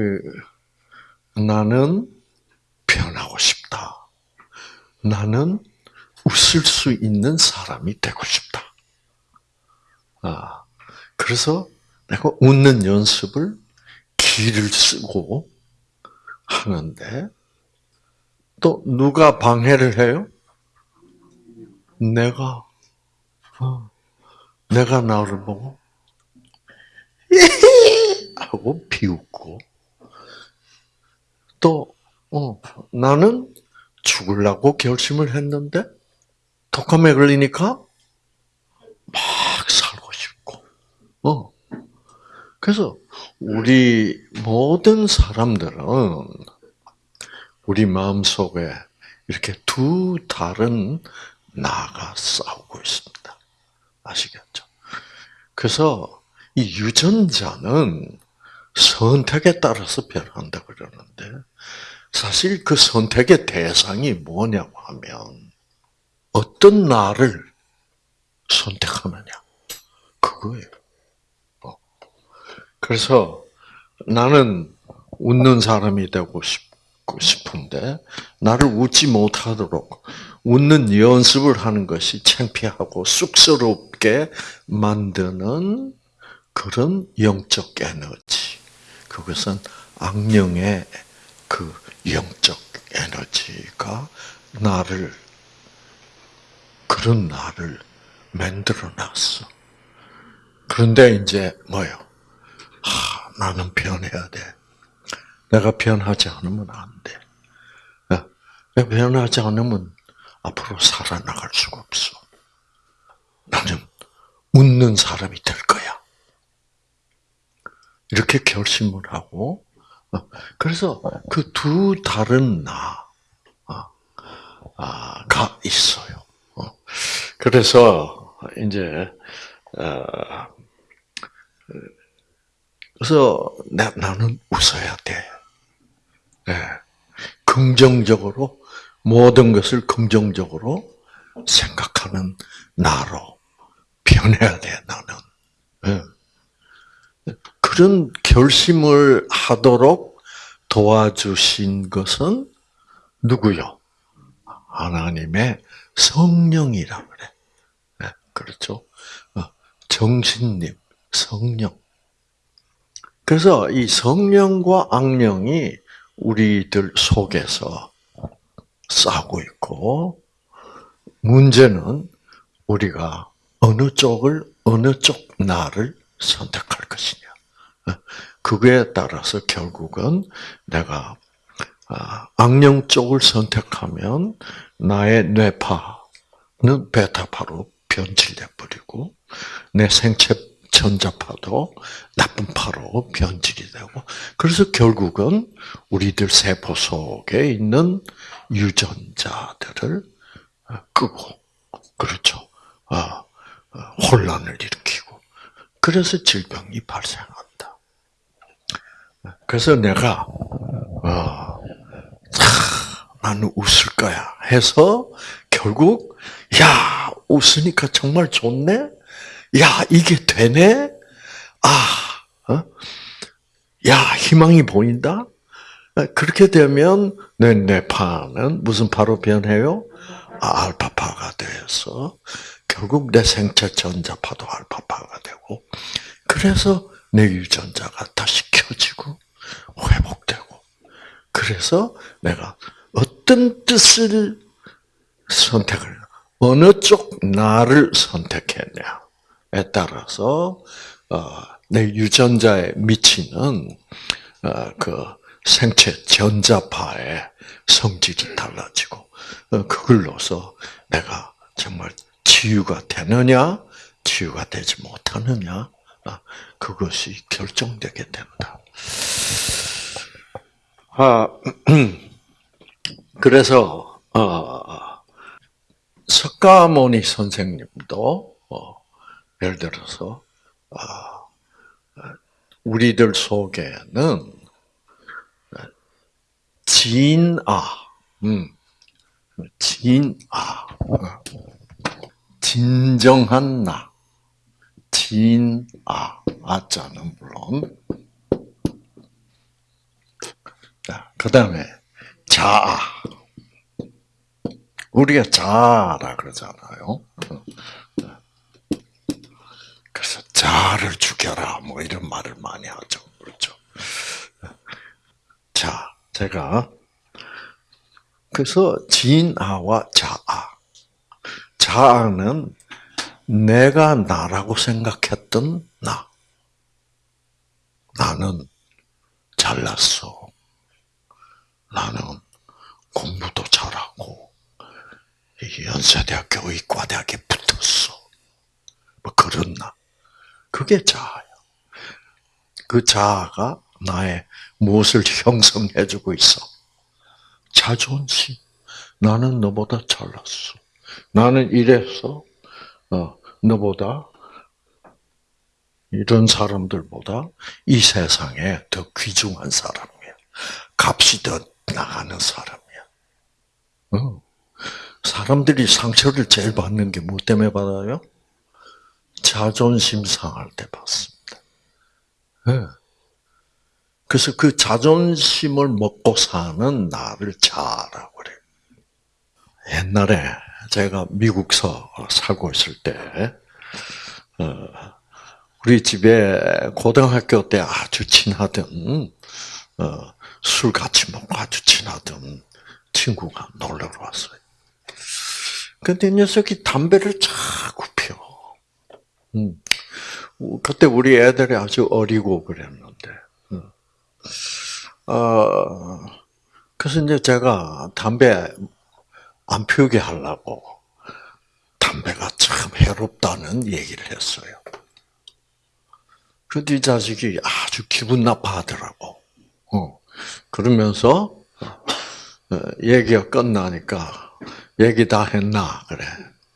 그 나는 변하고 싶다. 나는 웃을 수 있는 사람이 되고 싶다. 아, 그래서 내가 웃는 연습을 기를 쓰고 하는데 또 누가 방해를 해요? 내가 어, 내가 나를 보고 하고 비웃고 또 어, 나는 죽으려고 결심을 했는데 독감에 걸리니까 막 살고 싶고 어 그래서 우리 모든 사람들은 우리 마음 속에 이렇게 두 다른 나가 싸우고 있습니다. 아시겠죠? 그래서 이 유전자는 선택에 따라서 변한다 그러는데 사실 그 선택의 대상이 뭐냐고 하면 어떤 나를 선택하느냐 그거예요. 어. 그래서 나는 웃는 사람이 되고 싶은데 나를 웃지 못하도록 웃는 연습을 하는 것이 창피하고 쑥스럽게 만드는 그런 영적 에너지. 그것은 악령의 그 영적 에너지가 나를 그런 나를 만들어 놨어. 그런데 이제 뭐요? 하, 나는 변해야 돼. 내가 변하지 않으면 안 돼. 내가 변하지 않으면 앞으로 살아나갈 수가 없어. 나는 웃는 사람이 될 거야. 이렇게 결심을 하고, 어, 그래서 그 두 다른 나가 어, 있어요. 어, 그래서 이제 그래서 나는 웃어야 돼. 네. 긍정적으로 모든 것을 긍정적으로 생각하는 나로 변해야 돼, 나는. 예. 그런 결심을 하도록 도와주신 것은 누구요? 하나님의 성령이라 그래. 예, 그렇죠? 어, 정신님, 성령. 그래서 이 성령과 악령이 우리들 속에서 싸고 있고 문제는 우리가 어느 쪽을 어느 쪽 나를 선택할 것이냐. 그거에 따라서 결국은 내가 아, 악령 쪽을 선택하면 나의 뇌파는 베타파로 변질돼 버리고 내 생체 전자파도 나쁜 파로 변질이 되고 그래서 결국은 우리들 세포 속에 있는 유전자들을 끄고 그렇죠. 아, 혼란을 일으키고 그래서 질병이 발생한다. 그래서 내가 어, 나는 웃을 거야 해서 결국 야 웃으니까 정말 좋네. 야 이게 되네. 아, 어? 야 희망이 보인다. 그렇게 되면 내 뇌파는 무슨 파로 변해요? 아, 알파파가 돼서 결국 내 생체 전자파도 알파파가 되고 그래서 내 유전자가 다시 켜지고 회복되고. 그래서 내가 어떤 뜻을 선택을 어느 쪽 나를 선택했냐에 따라서 어, 내 유전자에 미치는 어, 그 생체 전자파의 성질이 달라지고 어, 그걸로서 내가 정말 치유가 되느냐, 치유가 되지 못하느냐, 아, 그것이 결정되게 된다. 아, 그래서 어, 석가모니 선생님도 어, 예를 들어서 우리들 속에는 진아, 음, 진아, 진정한 나, 진아, 아자는 물론 그 다음에 자아. 우리가 자아라 그러잖아요. 그래서 자아를 죽여라 뭐 이런 말을 많이 하죠. 그렇죠. 자, 제가 그래서 진아와 자아. 자아는 내가 나라고 생각했던 나. 나는 잘났어. 나는 공부도 잘하고 연세대학교 의과대학에 붙었어. 뭐 그런 나. 그게 자아야. 그 자아가 나의 무엇을 형성해주고 있어? 자존심. 나는 너보다 잘났어. 나는 이래서 어, 너보다 이런 사람들보다 이 세상에 더 귀중한 사람이야. 값이 더 나가는 사람이야. 어. 사람들이 상처를 제일 받는 게 뭐 때문에 받아요? 자존심 상할 때 받습니다. 네. 그래서 그 자존심을 먹고 사는 나를 자라고 그래. 옛날에 제가 미국서 살고 있을 때, 어, 우리 집에 고등학교 때 아주 친하던, 어, 술 같이 먹고 아주 친하던 친구가 놀러 왔어요. 근데 이 녀석이 담배를 자꾸 피워. 음. 그때 우리 애들이 아주 어리고 그랬는데, 음. 어, 그래서 이제 제가 담배 안 피우게 하려고 담배가 참 해롭다는 얘기를 했어요. 그런데 이 자식이 아주 기분 나빠하더라고. 어. 그러면서 어, 얘기가 끝나니까 얘기 다 했나 그래.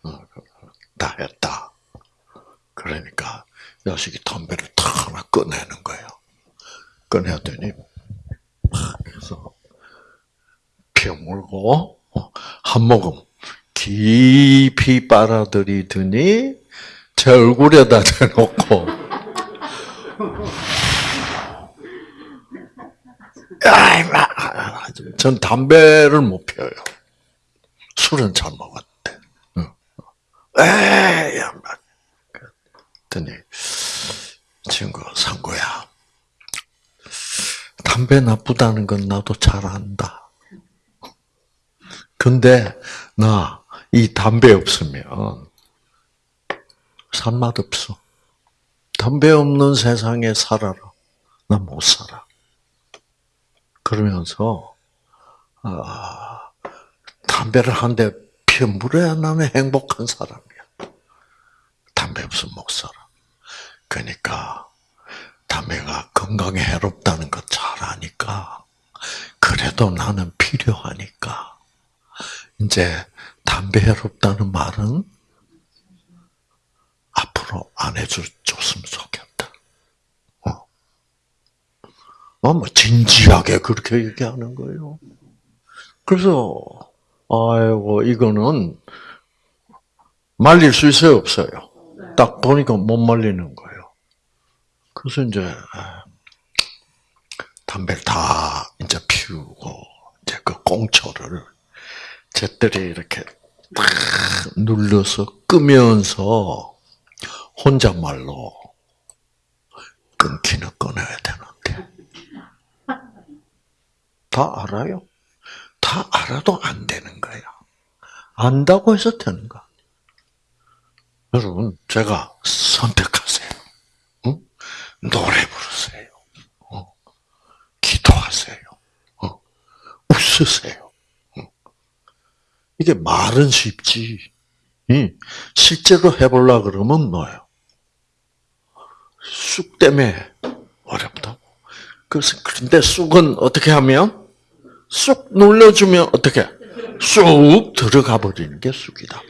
어, 다 했다. 그러니까 자식이 담배를 탁 하나 꺼내는 거예요. 꺼내더니 막 해서 피어물고 어, 한 모금 깊이 빨아들이더니 제 얼굴에다 대놓고 전 담배를 못 피워요. 술은 잘 먹었는데. 에이. 그랬더니, 친구, 상구야. 담배 나쁘다는 건 나도 잘 안다. 근데, 나, 이 담배 없으면, 산맛 없어. 담배 없는 세상에 살아라. 나 못 살아. 그러면서 아, 담배를 한 대 피워 물어야 나는 행복한 사람이야. 담배 없으면 못 살아. 그러니까 담배가 건강에 해롭다는 것 잘 아니까 그래도 나는 필요하니까 이제 담배 해롭다는 말은 앞으로 안 해줬으면 좋겠다. 어. 어, 뭐, 진지하게 그렇게 얘기하는 거예요. 그래서, 아이고, 이거는 말릴 수 있어요, 없어요? 딱 보니까 못 말리는 거예요. 그래서 이제, 담배를 다 이제 피우고, 이제 그 꽁초를 잿들이 이렇게 딱 눌러서 끄면서 혼잣말로 끊기는 끊어야 되는데. 다 알아요? 다 알아도 안 되는 거야. 안다고 해서 되는 거 여러분, 제가 선택하세요. 응? 노래 부르세요. 어? 기도하세요. 어? 웃으세요. 어? 이게 말은 쉽지. 실제로 해보려 그러면 뭐예요? 쑥 때문에 어렵다고. 그래서 그런데 쑥은 어떻게 하면 쑥 눌러주면 어떻게 쑥 들어가 버리는 게 쑥이다.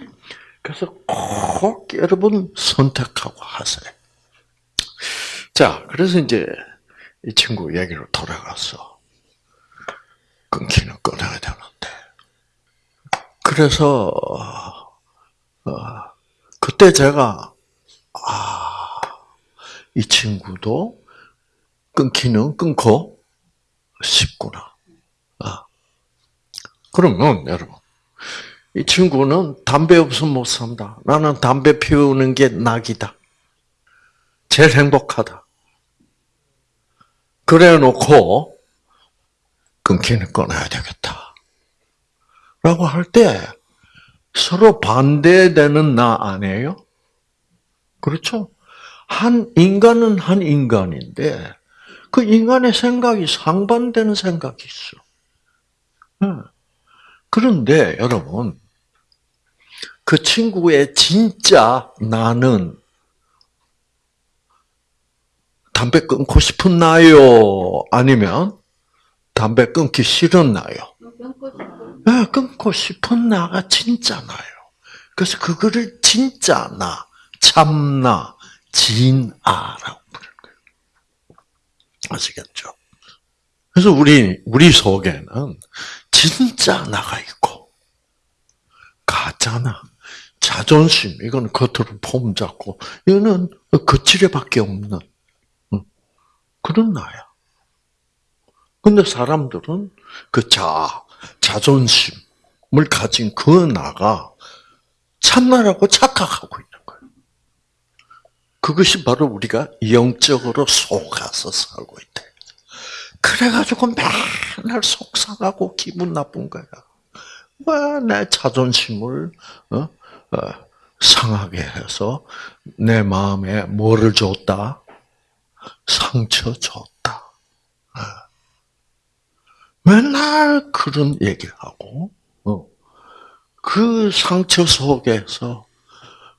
그래서 꼭 여러분 선택하고 하세요. 자, 그래서 이제 이 친구 얘기로 돌아가서 끊기는 끊어야 되는데 그래서 어, 그때 제가 아, 이 친구도 끊기는 끊고 싶구나. 그러면 여러분 이 친구는 담배 없으면 못 산다. 나는 담배 피우는 게 낙이다. 제일 행복하다. 그래 놓고 끊기는 끊어야 되겠다. 라고 할 때 서로 반대되는 나 아니에요? 그렇죠? 한 인간은 한 인간인데 그 인간의 생각이 상반되는 생각이 있어. 그런데 여러분 그 친구의 진짜 나는 담배 끊고 싶은 나요? 아니면 담배 끊기 싫은 나요? 네, 끊고 싶은 나가 진짜 나요. 그래서 그거를 진짜 나, 참나, 진아라고 부르는 거예요. 아시겠죠? 그래서 우리, 우리 속에는 진짜 나가 있고, 가짜나, 자존심, 이건 겉으로 폼 잡고, 이거는 거칠에밖에 없는 그런 나야. 근데 사람들은 그 자, 자존심을 가진 그 나가 참나라고 착각하고 있는 거예요. 그것이 바로 우리가 영적으로 속아서 살고 있다. 그래가지고 맨날 속상하고 기분 나쁜 거야. 왜내 자존심을 어? 어, 상하게 해서 내 마음에 뭐를 줬다? 상처 줬다. 어. 맨날 그런 얘기를 하고, 어. 그 상처 속에서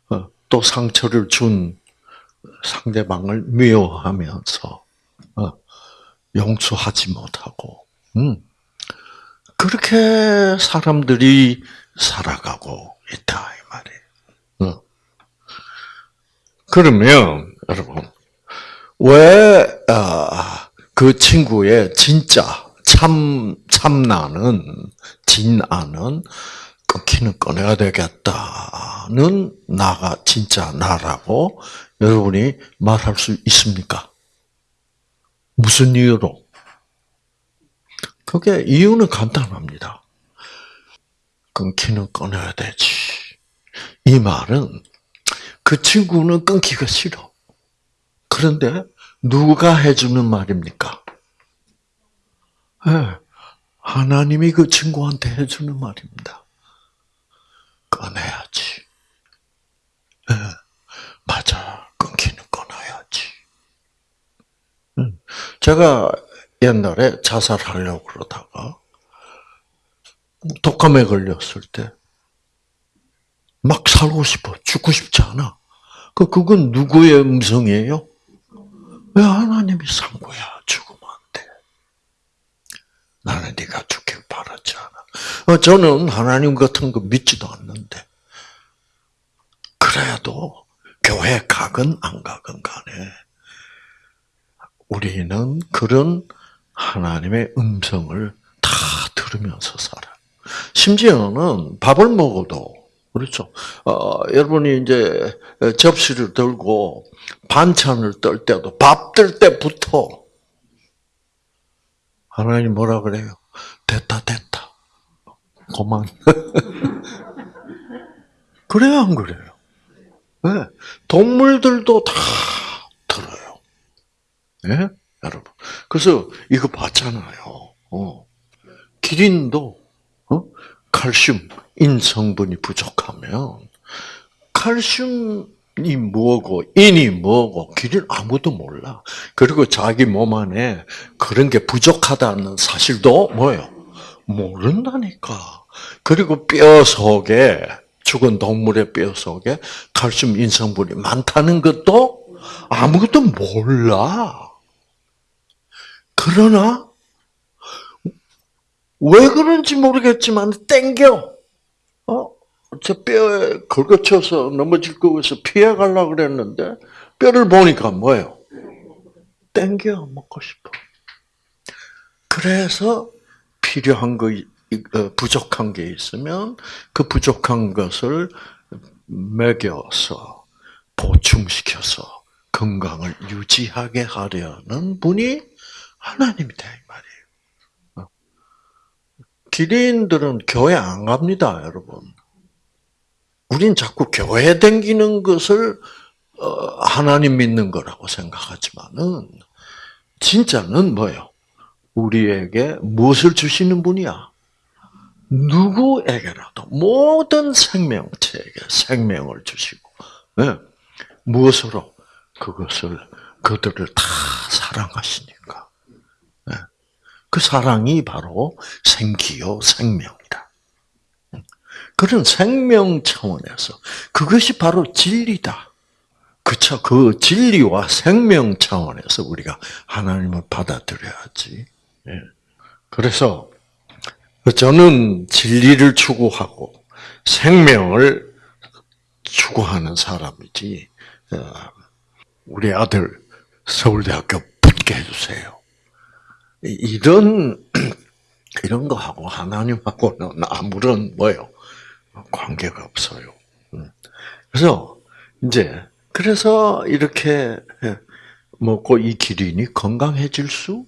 어, 또 상처를 준 상대방을 미워하면서 용서하지 못하고, 음. 그렇게 사람들이 살아가고 있다 이 말이에요. 그러면 여러분 왜그 아, 친구의 진짜 참 참나는 진아는 끊기는 꺼내야 되겠다는 나가 진짜 나라고 여러분이 말할 수 있습니까? 무슨 이유로? 그게 이유는 간단합니다. 끊기는 꺼내야 되지. 이 말은 그 친구는 끊기가 싫어. 그런데 누가 해주는 말입니까? 네, 하나님이 그 친구한테 해주는 말입니다. 꺼내야지. 네, 맞아. 끊기는 끊어야지. 음, 제가 옛날에 자살하려고 그러다가 독감에 걸렸을 때 막 살고 싶어. 죽고 싶지 않아. 그, 그건 누구의 음성이에요? 왜 하나님이 산 거야? 돼. 나는 네가 죽길 바라지 않아. 어, 저는 하나님 같은 거 믿지도 않는데 그래도 교회 가건 안 가건 간에 우리는 그런 하나님의 음성을 다 들으면서 살아. 심지어는 밥을 먹어도 그렇죠. 어, 여러분이 이제 접시를 들고 반찬을 떨 때도 밥 뜰 때부터 하나님 뭐라 그래요? 됐다 됐다. 그만. 그래야 안 그래요? 네. 동물들도 다 들어요. 네? 여러분. 그래서 이거 봤잖아요. 어. 기린도 어? 칼슘, 인성분이 부족하면 칼슘 이 뭐고 인이 뭐고 길을 아무도 몰라. 그리고 자기 몸 안에 그런 게 부족하다는 사실도 뭐예요? 모른다니까. 그리고 뼈 속에 죽은 동물의 뼈 속에 칼슘 인성분이 많다는 것도 아무것도 몰라. 그러나 왜 그런지 모르겠지만 땡겨. 어? 저 뼈에 긁어쳐서 넘어질 거에서 피해 가려고 그랬는데 뼈를 보니까 뭐예요? 땡겨 먹고 싶어. 그래서 필요한 거 어, 부족한 게 있으면 그 부족한 것을 먹여서 보충시켜서 건강을 유지하게 하려는 분이 하나님이다 이 말이에요. 기린들은 교회 안 갑니다, 여러분. 우린 자꾸 교회 댕기는 것을 어, 하나님 믿는 거라고 생각하지만은 진짜는 뭐예요? 우리에게 무엇을 주시는 분이야? 누구에게라도 모든 생명체에게 생명을 주시고 네. 무엇으로 그것을 그들을 다 사랑하시니까 네. 그 사랑이 바로 생기요 생명이다. 그런 생명 차원에서 그것이 바로 진리다. 그쵸? 그 진리와 생명 차원에서 우리가 하나님을 받아들여야지. 예. 그래서 저는 진리를 추구하고 생명을 추구하는 사람이지. 어, 우리 아들 서울대학교 붙게 해주세요. 이런 이런 거하고 하나님하고는 아무런 뭐요 관계가 없어요. 음. 그래서 이제 그래서 이렇게 먹고 이 기린이 건강해질 수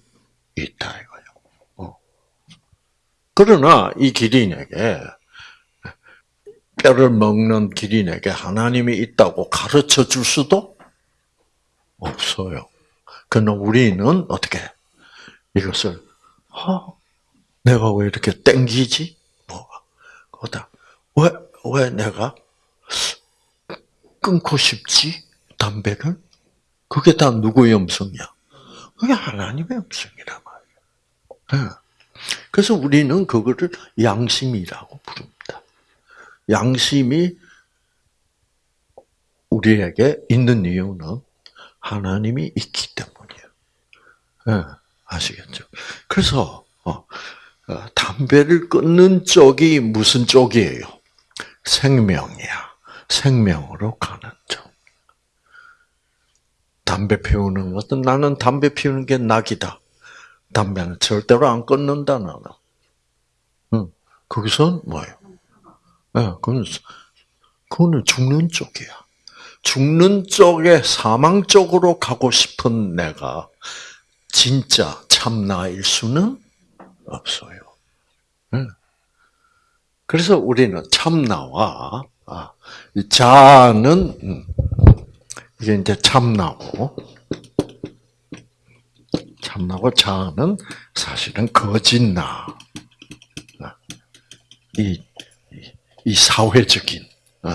있다 이거예요. 어. 그러나 이 기린에게 뼈를 먹는 기린에게 하나님이 있다고 가르쳐 줄 수도 없어요. 그러나 우리는 어떻게 이것을 어, 내가 왜 이렇게 땡기지? 뭐가 거다. 왜, 왜 내가 끊고 싶지? 담배를? 그게 다 누구의 음성이야? 그게 하나님의 음성이란 말이야. 네. 그래서 우리는 그거를 양심이라고 부릅니다. 양심이 우리에게 있는 이유는 하나님이 있기 때문이에요. 네. 아시겠죠? 그래서 어, 어, 담배를 끊는 쪽이 무슨 쪽이에요? 생명이야. 생명으로 가는 쪽. 담배 피우는 것은 나는 담배 피우는 게 낙이다. 담배는 절대로 안 끊는다 나는. 응. 거기선 뭐예요? 예, 네, 그건 그거는 죽는 쪽이야. 죽는 쪽에 사망 쪽으로 가고 싶은 내가 진짜 참나일 수는 없어요. 그래서 우리는 참나와 아, 자는 음, 이게 이제 참나고 참나고 자는 사실은 거짓나. 아, 이, 이 사회적인 어,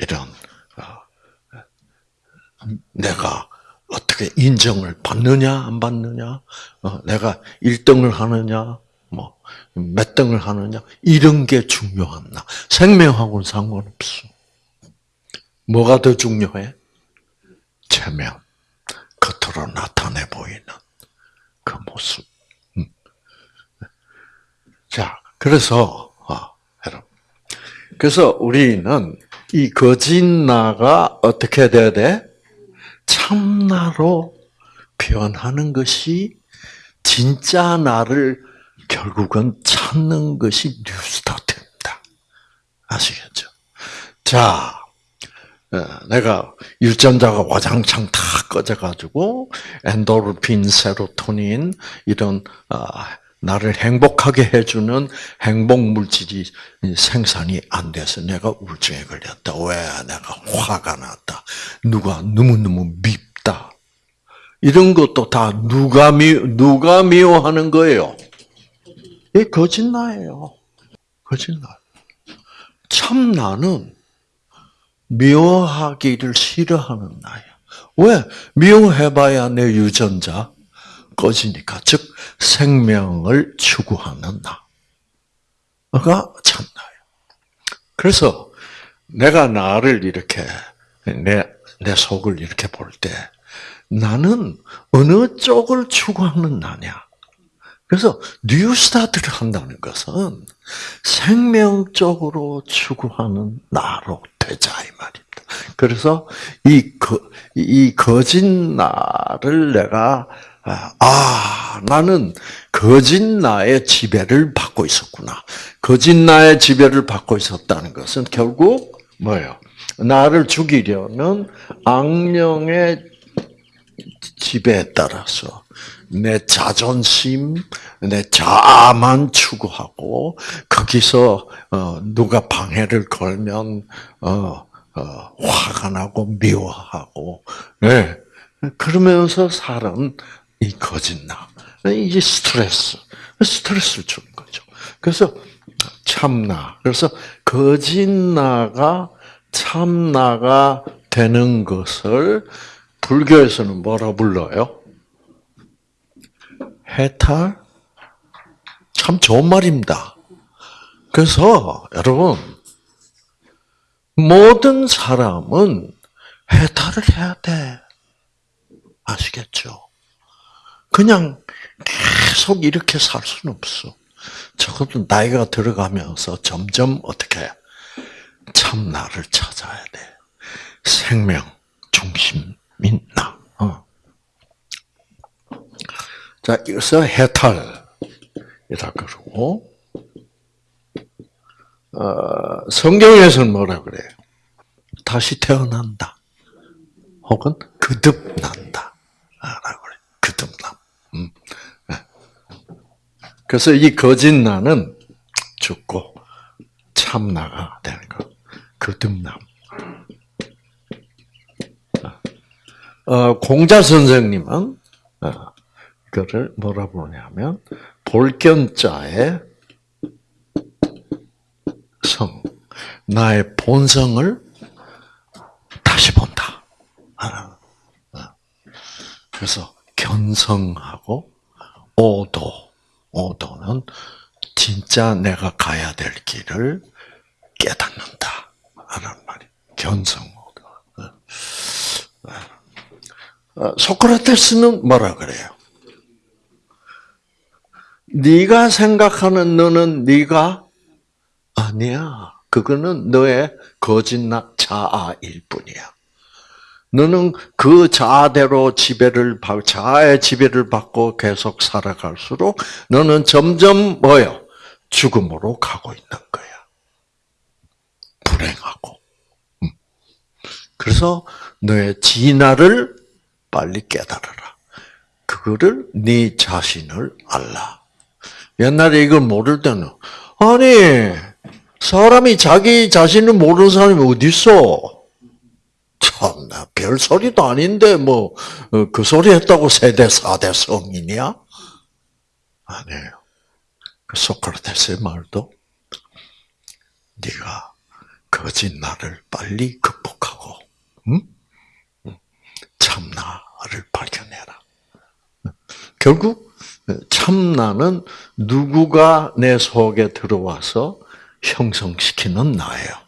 이런 내가 어떻게 인정을 받느냐 안 받느냐, 어, 내가 1등을 하느냐, 뭐 몇 등을 하느냐 이런 게 중요하나 생명하고는 상관없어. 뭐가 더 중요해? 체면, 겉으로 나타내 보이는 그 모습. 음. 자, 그래서 아, 여러분, 그래서 우리는 이 거짓 나가 어떻게 돼야 돼? 참나로 표현하는 것이 진짜 나를 결국은 찾는 것이 뉴스타트입니다. 아시겠죠? 자, 어, 내가 유전자가 와장창 다 꺼져가지고 엔도르핀, 세로토닌 이런 어, 나를 행복하게 해주는 행복 물질이 생산이 안 돼서 내가 우울증에 걸렸다. 왜 내가 화가 났다. 누가 너무너무 밉다. 이런 것도 다 누가 미 누가 미워하는 거예요. 이 거짓나예요. 거짓나. 참 나는 미워하기를 싫어하는 나야. 왜 미워해봐야 내 유전자 꺼지니까 즉 생명을 추구하는 나가 참나예요. 그래서 내가 나를 이렇게 내, 내 속을 이렇게 볼 때 나는 어느 쪽을 추구하는 나냐? 그래서 뉴스타트를 한다는 것은 생명적으로 추구하는 나로 되자 이 말입니다. 그래서 이, 거, 이 거짓 나를 내가 아, 나는 거짓 나의 지배를 받고 있었구나. 거짓 나의 지배를 받고 있었다는 것은 결국 뭐예요? 나를 죽이려는 악령의 지배에 따라서 내 자존심, 내 자아만 추구하고 거기서 어, 누가 방해를 걸면 어, 어, 화가 나고 미워하고, 네. 그러면서 사람 이 거짓나 이게 스트레스, 스트레스를 주는 거죠. 그래서 참나. 그래서 거짓나가 참나가 되는 것을 불교에서는 뭐라 불러요? 해탈? 참 좋은 말입니다. 그래서 여러분 모든 사람은 해탈을 해야 돼. 아시겠죠? 그냥 계속 이렇게 살 수는 없어. 적어도 나이가 들어가면서 점점 어떻게 참나를 찾아야 돼. 생명 중심인 나. 어. 자, 그래서 해탈이라 그러고 어, 성경에서는 뭐라 그래요? 다시 태어난다. 혹은 거듭난다. 라고 그래. 거듭남. 음. 그래서 이 거짓 나는 죽고 참나가 되는 거. 거듭남. 어, 공자 선생님은 어, 이거를 뭐라 부르냐면 볼견자의 성, 나의 본성을 다시 본다. 어. 그래서 견성하고 오도, 오도는 진짜 내가 가야 될 길을 깨닫는다. 하는 말이 견성. 어, 소크라테스는 뭐라 그래요? 네가 생각하는 너는 네가 아니야. 그거는 너의 거짓나 자아일 뿐이야. 너는 그 자아대로 지배를 받, 자아의 지배를 받고 계속 살아갈수록 너는 점점 뭐요? 죽음으로 가고 있는 거야. 불행하고. 음. 그래서 너의 진화를 빨리 깨달아라. 그거를 네 자신을 알라. 옛날에 이걸 모를 때는 아니 사람이 자기 자신을 모르는 사람이 어디 있어? 참나 별 소리도 아닌데 뭐 그 소리 했다고 세대 사대 성인이야? 아니에요. 그 소크라테스의 말도 네가 거짓 나를 빨리 극복하고 응? 참나를 발견해라. 결국 참나는 누구가 내 속에 들어와서 형성시키는 나예요.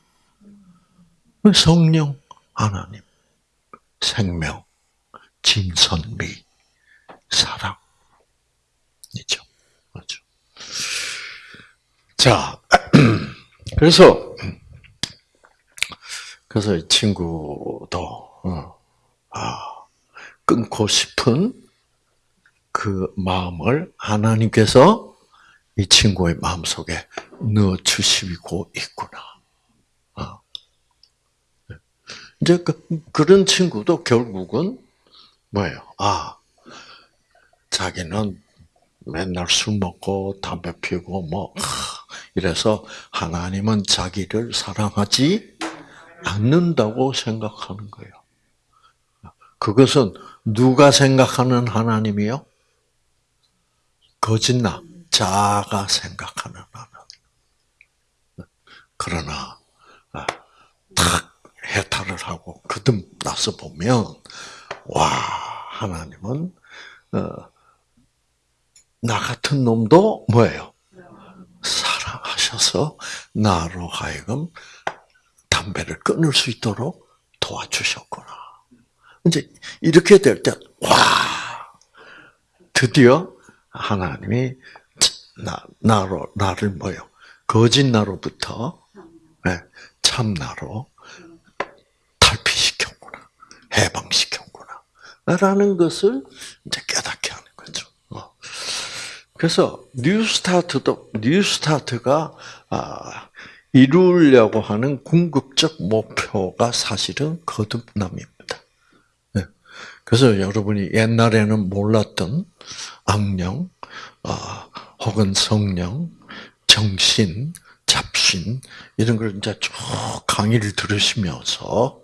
성령, 하나님, 생명, 진선미, 사랑 이죠. 맞죠. 자, 그래서, 그래서 이 친구도, 어, 아, 끊고 싶은 그 마음을 하나님께서 이 친구의 마음 속에 넣어 주시고 있구나. 어. 이제 그, 그런 친구도 결국은 뭐예요? 아, 자기는 맨날 술 먹고 담배 피우고 뭐 이래서 하나님은 자기를 사랑하지 않는다고 생각하는 거예요. 그것은 누가 생각하는 하나님이요? 거짓나 자가 생각하는 하나님. 그러나 아, 탁 해탈을 하고 거듭 나서 보면 와 하나님은 어, 나 같은 놈도 뭐예요? 사랑하셔서 나로 하여금 담배를 끊을 수 있도록 도와주셨구나. 이제 이렇게 될 때, 와, 드디어 하나님이 나, 나로, 나를 뭐요? 거짓 나로부터 네, 참 나로 탈피시켰구나. 해방시켰구나. 라는 것을 이제 깨닫게 하는 거죠. 어. 그래서 New Start도, New Start가, 아, 이루려고 하는 궁극적 목표가 사실은 거듭남입니다. 그래서 여러분이 옛날에는 몰랐던 악령, 어, 혹은 성령, 정신, 잡신 이런 걸 이제 쭉 강의를 들으시면서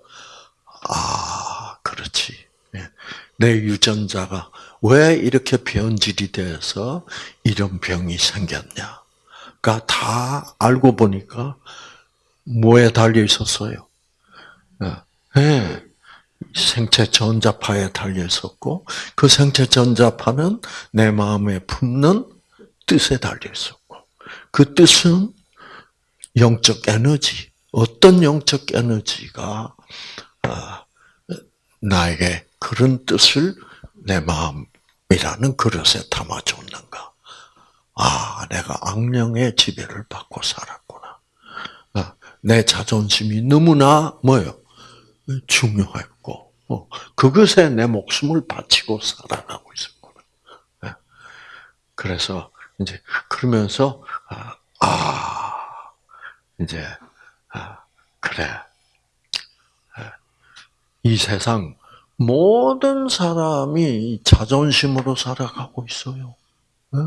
아 그렇지 예. 내 유전자가 왜 이렇게 변질이 돼서 이런 병이 생겼냐가 다 알고 보니까 뭐에 달려 있었어요? 예. 생체 전자파에 달려 있었고 그 생체 전자파는 내 마음에 품는 뜻에 달려 있었고 그 뜻은 영적 에너지 어떤 영적 에너지가 아, 나에게 그런 뜻을 내 마음이라는 그릇에 담아줬는가? 아, 내가 악령의 지배를 받고 살았구나. 아, 내 자존심이 너무나 뭐요? 중요했고, 어, 그것에 내 목숨을 바치고 살아가고 있었구나. 예. 그래서 이제 그러면서 아, 아 이제 아, 그래 이 세상 모든 사람이 자존심으로 살아가고 있어요. 예.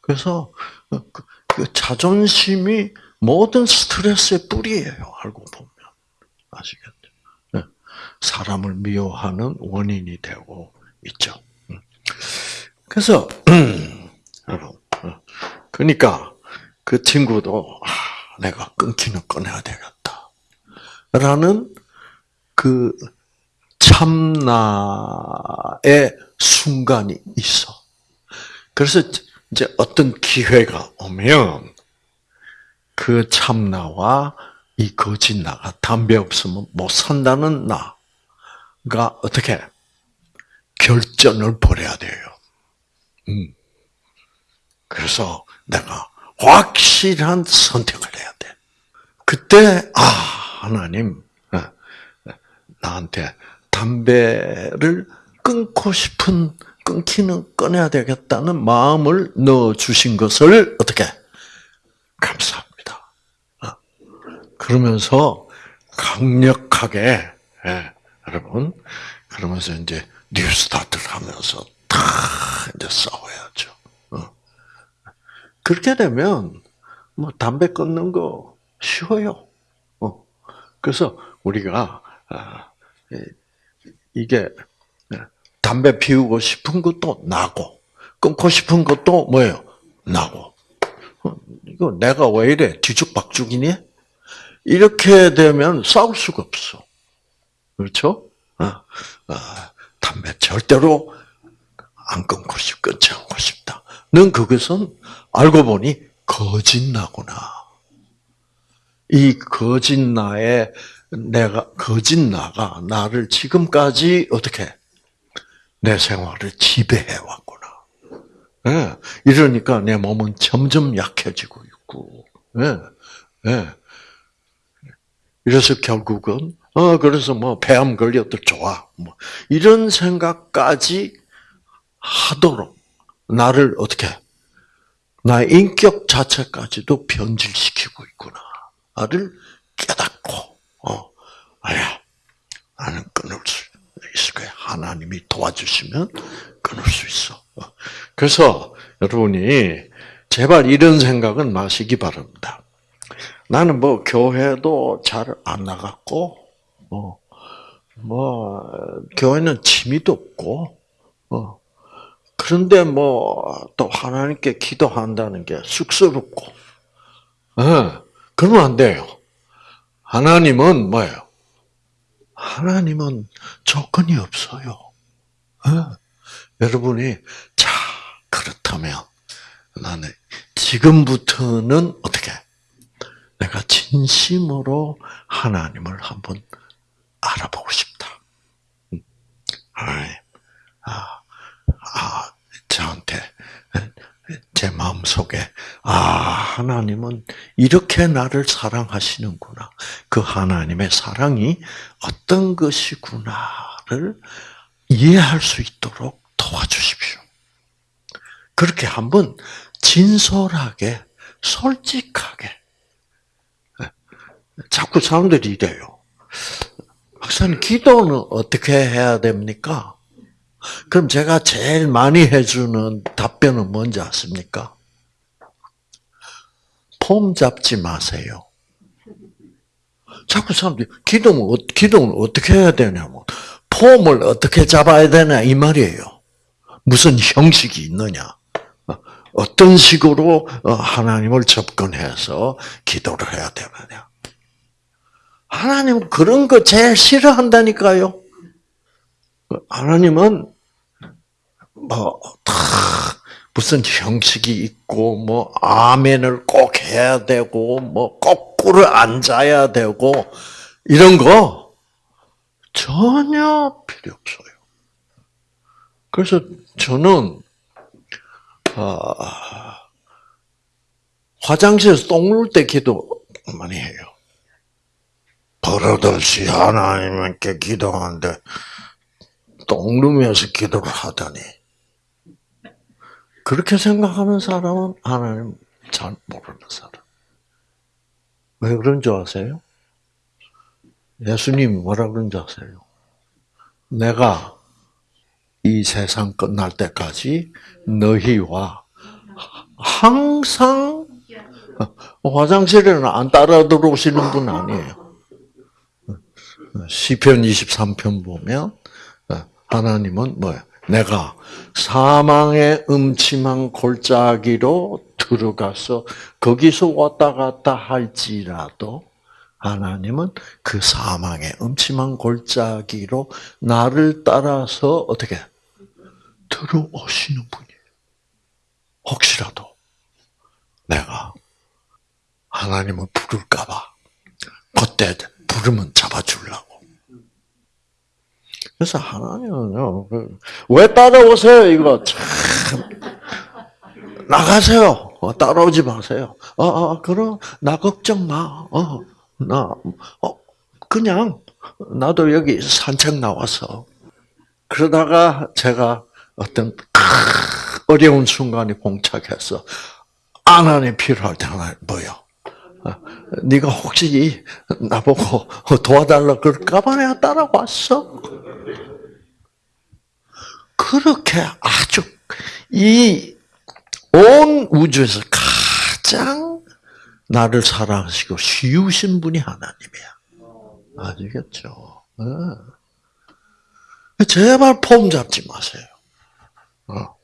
그래서 그, 그 자존심이 모든 스트레스의 뿌리예요. 알고 보면 아시겠죠? 예. 사람을 미워하는 원인이 되고 있죠. 음. 그래서. 그러니까 그 친구도 아, 내가 끊기는 끊어야 되겠다. 라는 그 참나의 순간이 있어. 그래서 이제 어떤 기회가 오면 그 참나와 이 거짓 나가 담배 없으면 못 산다는 나 가 어떻게 결전을 벌여야 돼요. 음. 그래서 내가 확실한 선택을 해야 돼. 그때 아 하나님 어, 어, 나한테 담배를 끊고 싶은 끊기는 꺼내야 되겠다는 마음을 넣어 주신 것을 어떻게 감사합니다. 어. 그러면서 강력하게 예, 여러분 그러면서 이제 뉴스타트를 하면서 다 이제 싸워야죠. 어. 그렇게 되면 뭐 담배 끊는 거 쉬워요. 어. 그래서 우리가 아, 이게 담배 피우고 싶은 것도 나고 끊고 싶은 것도 뭐예요? 나고. 어, 이거 내가 왜 이래? 뒤죽박죽이니? 이렇게 되면 싸울 수가 없어. 그렇죠? 어, 어, 담배 절대로 안 끊고 싶, 끊지 않고 싶다. 넌 그것은 알고 보니 거짓나구나. 이 거짓나의 내가 거짓나가 나를 지금까지 어떻게 내 생활을 지배해 왔구나. 예, 이러니까 내 몸은 점점 약해지고 있고, 예, 예. 이래서 결국은 어 그래서 뭐 폐암 걸려도 좋아, 뭐 이런 생각까지 하도록 나를 어떻게 나의 인격 자체까지도 변질시키고 있구나를 깨닫고 어 아야 나는 끊을 수 있을 거야 하나님이 도와주시면 끊을 수 있어. 어. 그래서 여러분이 제발 이런 생각은 마시기 바랍니다. 나는 뭐 교회도 잘 안 나갔고, 뭐, 뭐 교회는 취미도 없고, 어, 그런데 뭐 또 하나님께 기도한다는 게 쑥스럽고, 어, 그러면 안 돼요. 하나님은 뭐예요? 하나님은 조건이 없어요. 어? 여러분이 자 그렇다면 나는 지금부터는 어떻게 내가 진심으로 하나님을 한번 알아보고 싶다. 하나님, 아, 아, 저한테 제 마음 속에 아 하나님은 이렇게 나를 사랑하시는구나. 그 하나님의 사랑이 어떤 것이구나를 이해할 수 있도록 도와주십시오. 그렇게 한번 진솔하게 솔직하게 예. 자꾸 사람들이 이래요. 박사님 기도는 어떻게 해야 됩니까? 그럼 제가 제일 많이 해주는 답변은 뭔지 아십니까? 폼 잡지 마세요. 자꾸 사람들이 기도는, 어- 기도는 어떻게 해야 되냐면, 폼을 어떻게 잡아야 되냐, 이 말이에요. 무슨 형식이 있느냐. 어, 어떤 식으로 어, 하나님을 접근해서 기도를 해야 되느냐. 하나님은 그런 거 제일 싫어한다니까요. 하나님은 뭐, 다 무슨 형식이 있고, 뭐, 아멘을 꼭 해야 되고, 뭐, 거꾸로 앉아야 되고, 이런 거 전혀 필요 없어요. 그래서 저는, 아, 화장실에서 똥 누를 때 기도 많이 해요. 버릇없이 하나님께 기도하는데, 똥 누면서 기도를 하다니. 그렇게 생각하는 사람은 하나님 잘 모르는 사람. 왜 그런 줄 아세요? 예수님이 뭐라 그런 줄 아세요? 내가 이 세상 끝날 때까지 너희와 항상 화장실에는 안 따라 들어오시는 분 아니에요. 시편 23편 보면 하나님은 뭐야? 내가 사망의 음침한 골짜기로 들어가서 거기서 왔다 갔다 할지라도 하나님은 그 사망의 음침한 골짜기로 나를 따라서 어떻게 들어오시는 분이에요. 혹시라도 내가 하나님을 부를까봐 그때 부르면 잡아주려고. 그래서 하나님은요, 그, 왜 따라오세요? 이거 참 나가세요. 어, 따라오지 마세요. 어, 어, 그럼 나 걱정 마. 어, 나, 어, 그냥 나도 여기 산책 나와서 그러다가 제가 어떤 어려운 순간에 봉착해서 하나님 필요할 때 하나님 뭐요? 네가 혹시 나보고 도와달라 그럴까봐 내가 따라왔어. 그렇게 아주 이 온 우주에서 가장 나를 사랑하시고 쉬우신 분이 하나님이야. 아시겠죠? 네. 제발 폼 잡지 마세요. 어.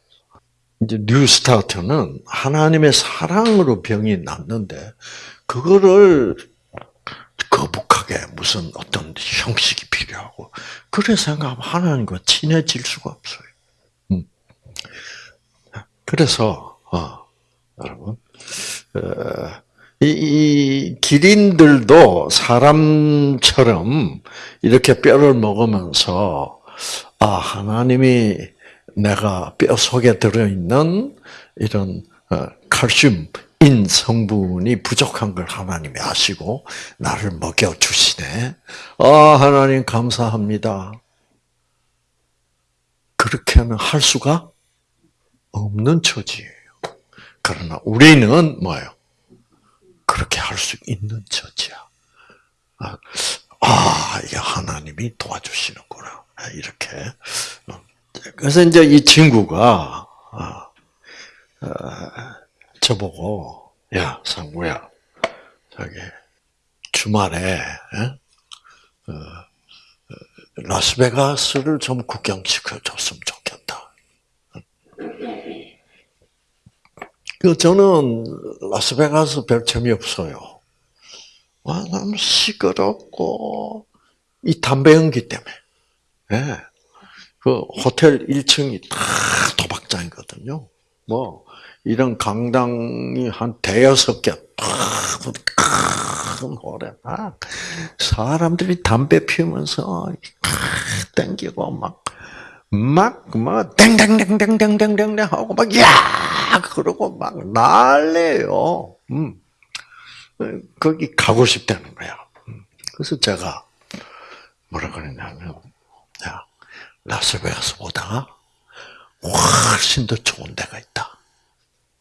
이제 New Start는 하나님의 사랑으로 병이 낫는데 그거를 거북하게 무슨 어떤 형식이 필요하고 그래 생각하면 하나님과 친해질 수가 없어요. 음. 그래서 어, 여러분 어, 이, 이 기린들도 사람처럼 이렇게 뼈를 먹으면서 아 하나님이 내가 뼈 속에 들어있는 이런 어, 칼슘 인 성분이 부족한 걸 하나님이 아시고 나를 먹여 주시네. 아 하나님 감사합니다. 그렇게는 할 수가 없는 처지예요. 그러나 우리는 뭐예요? 그렇게 할 수 있는 처지야. 아, 아, 이게 하나님이 도와주시는구나. 이렇게. 그래서 이제 이 친구가, 아, 아, 저보고, 야, 상구야, 저기, 주말에, 어, 라스베가스를 좀 구경시켜줬으면 좋겠다. 그 저는 라스베가스 별 재미 없어요. 와, 너무 시끄럽고, 이 담배 연기 때문에. 예. 그 호텔 1층이 다 도박장이거든요. 뭐, 이런 강당이 한 대여섯 개, 큰 홀에 막, 사람들이 담배 피우면서, 땡기고, 막, 막, 막, 땡땡땡땡땡땡땡 하고, 막, 야! 그러고 막 난리예요. 음. 거기 가고 싶다는 거야. 음. 그래서 제가, 뭐라 그랬냐면, 야, 라스베가스보다 훨씬 더 좋은 데가 있다.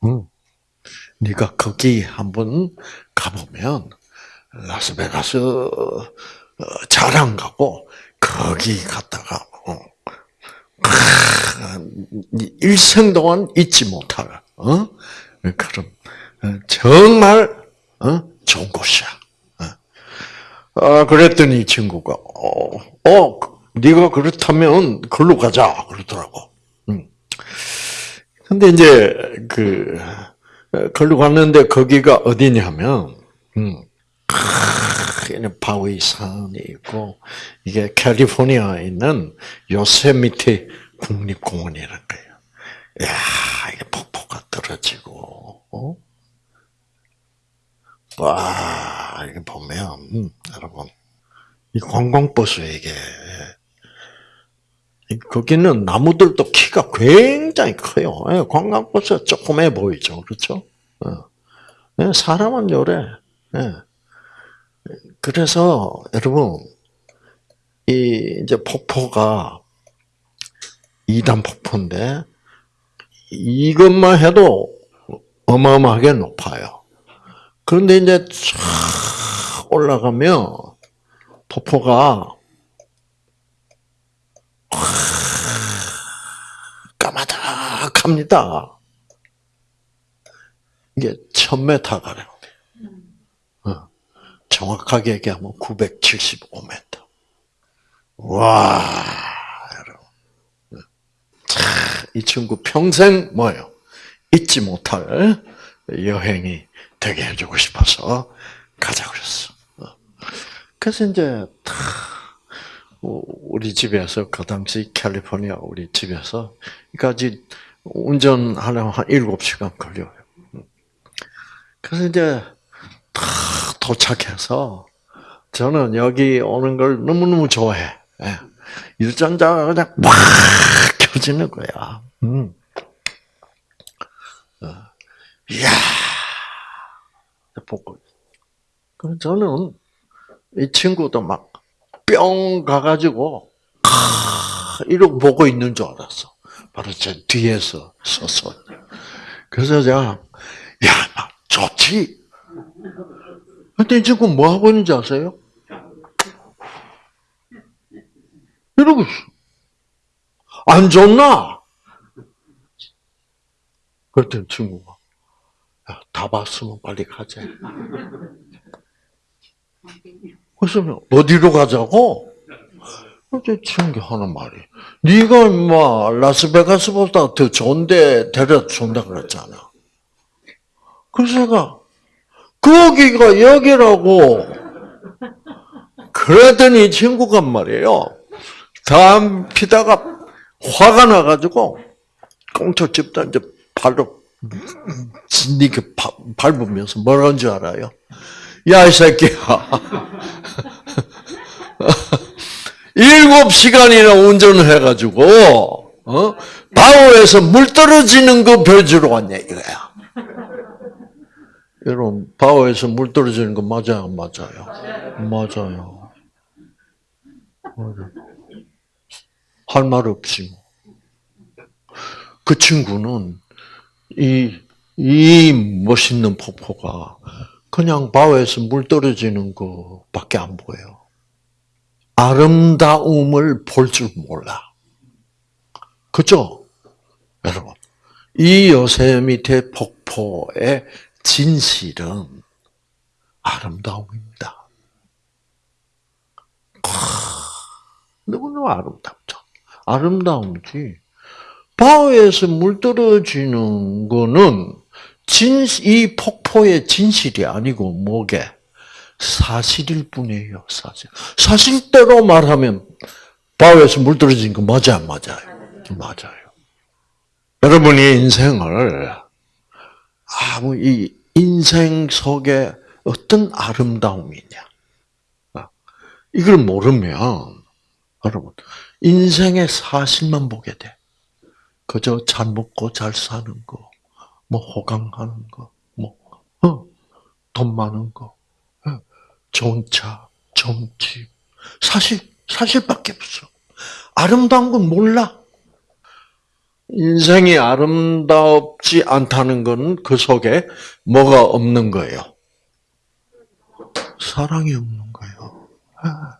응. 네가 거기 한번 가보면 라스베가스 잘 안 가고 거기 갔다가 어, 일생 동안 잊지 못할 어? 그럼 어, 정말 어? 좋은 곳이야. 아, 그랬더니 이 친구가 어, 어, 네가 그렇다면 글로 가자 그러더라고. 음. 근데 이제 그 글로 갔는데 거기가 어디냐면 음. 바위 산이 있고 이게 캘리포니아에 있는 요세미티 국립공원이라는 거예요. 야, 이게 폭포가 떨어지고, 어? 와, 이게 보면, 음, 여러분, 이 관광버스에 이게, 거기는 나무들도 키가 굉장히 커요. 예, 관광버스 조그매 보이죠. 그렇죠? 어. 예, 사람은 요래. 예. 그래서, 여러분, 이, 이제 폭포가, 2단 폭포인데, 이것만 해도 어마어마하게 높아요. 그런데 이제 쫙 올라가면 폭포가 까마득합니다. 이게 1000m가량 어. 정확하게 얘기하면 975m. 와, 여러분. 이 친구 평생 뭐예요? 잊지 못할 여행이 되게 해주고 싶어서 가자 그랬어. 그래서 이제 우리 집에서 그 당시 캘리포니아 우리 집에서 까지 운전하려면 한 7시간 걸려요. 그래서 이제 도착해서 저는 여기 오는 걸 너무너무 좋아해. 유전자가 그냥 막 켜지는 거야. 음. 어. 이야, 보고. 그 저는 이 친구도 막 뿅 가가지고 이러고 보고 있는 줄 알았어. 바로 제 뒤에서 서서. 그래서 제가 야, 막 좋지. 근데 이 친구 뭐 하고 있는지 아세요? 이러고 있어. 안 좋나? 그랬더니 친구가, 야, 다 봤으면 빨리 가자. 그래서 어디로 가자고? 어제 친구 하는 말이, 네가 임마 라스베가스보다 더 좋은데 데려다 준다 그랬잖아. 그래서 내가 거기가 여기라고 그러더니 친구가 말이에요. 담 피다가 화가 나가지고 꽁초 집다 이제 발로 진니게 밟으면서 뭐라는 줄 알아요? 야, 이 새끼야. 일곱 시간이나 운전을 해가지고, 어? 바오에서 물 떨어지는 거 보여주러 왔냐, 이거야. 여러분, 바오에서 물 떨어지는 거 맞아요, 맞아요? 맞아요. 맞아요. 할 말 없지. 뭐. 그 친구는 이, 이 멋있는 폭포가 그냥 바위에서 물 떨어지는 것밖에 안 보여. 아름다움을 볼 줄 몰라. 그죠? 여러분. 이 요세미테 폭포의 진실은 아름다움입니다. 너무너무 아름답죠. 아름다움이지. 바위에서 물 떨어지는 거는 진, 이 폭포의 진실이 아니고 뭐게? 사실일 뿐이에요, 사실. 사실대로 말하면 바위에서 물 떨어진 거 맞아, 맞아요? 맞아요. 여러분이 인생을, 아무, 이 인생 속에 어떤 아름다움이냐. 아, 이걸 모르면, 여러분, 인생의 사실만 보게 돼. 그저 잘 먹고 잘 사는 거, 뭐 호강하는 거, 뭐, 어, 돈 많은 거, 어, 좋은 차, 좋은 집. 사실, 사실밖에 없어. 아름다운 건 몰라. 인생이 아름답지 않다는 것은 그 속에 뭐가 없는 거예요? 사랑이 없는 거예요. 아.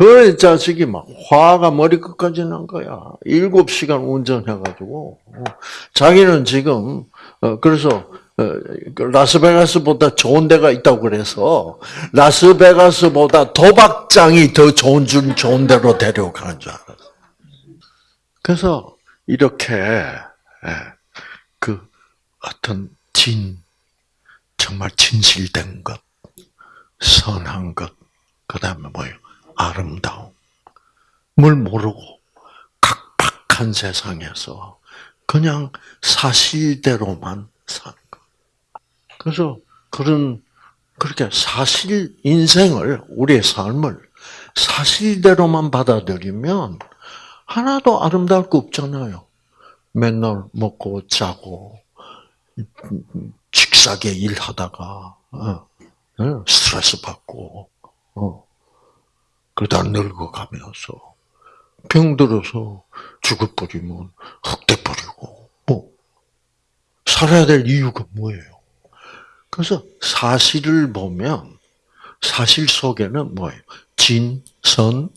그그 자식이 막 화가 머리 끝까지 난 거야. 일곱 시간 운전해가지고 어, 자기는 지금 어, 그래서 어, 그 라스베가스보다 좋은 데가 있다고 그래서 라스베가스보다 도박장이 더 좋은 줄 좋은 데로 데려가는 줄 알았어. 그래서 이렇게 예, 그 어떤 진 정말 진실된 것, 선한 것, 그 다음에 뭐예요? 아름다움을 모르고 각박한 세상에서 그냥 사실대로만 사는 것. 그래서 그런 그렇게 사실 인생을 우리의 삶을 사실대로만 받아들이면 하나도 아름다울 거 없잖아요. 맨날 먹고 자고 직사게 일하다가 어, 어, 스트레스 받고 어, 그러다 늙어가면서 병들어서 죽어버리면 흑돼버리고 뭐 살아야 될 이유가 뭐예요? 그래서 사실을 보면 사실 속에는 뭐예요? 진, 선,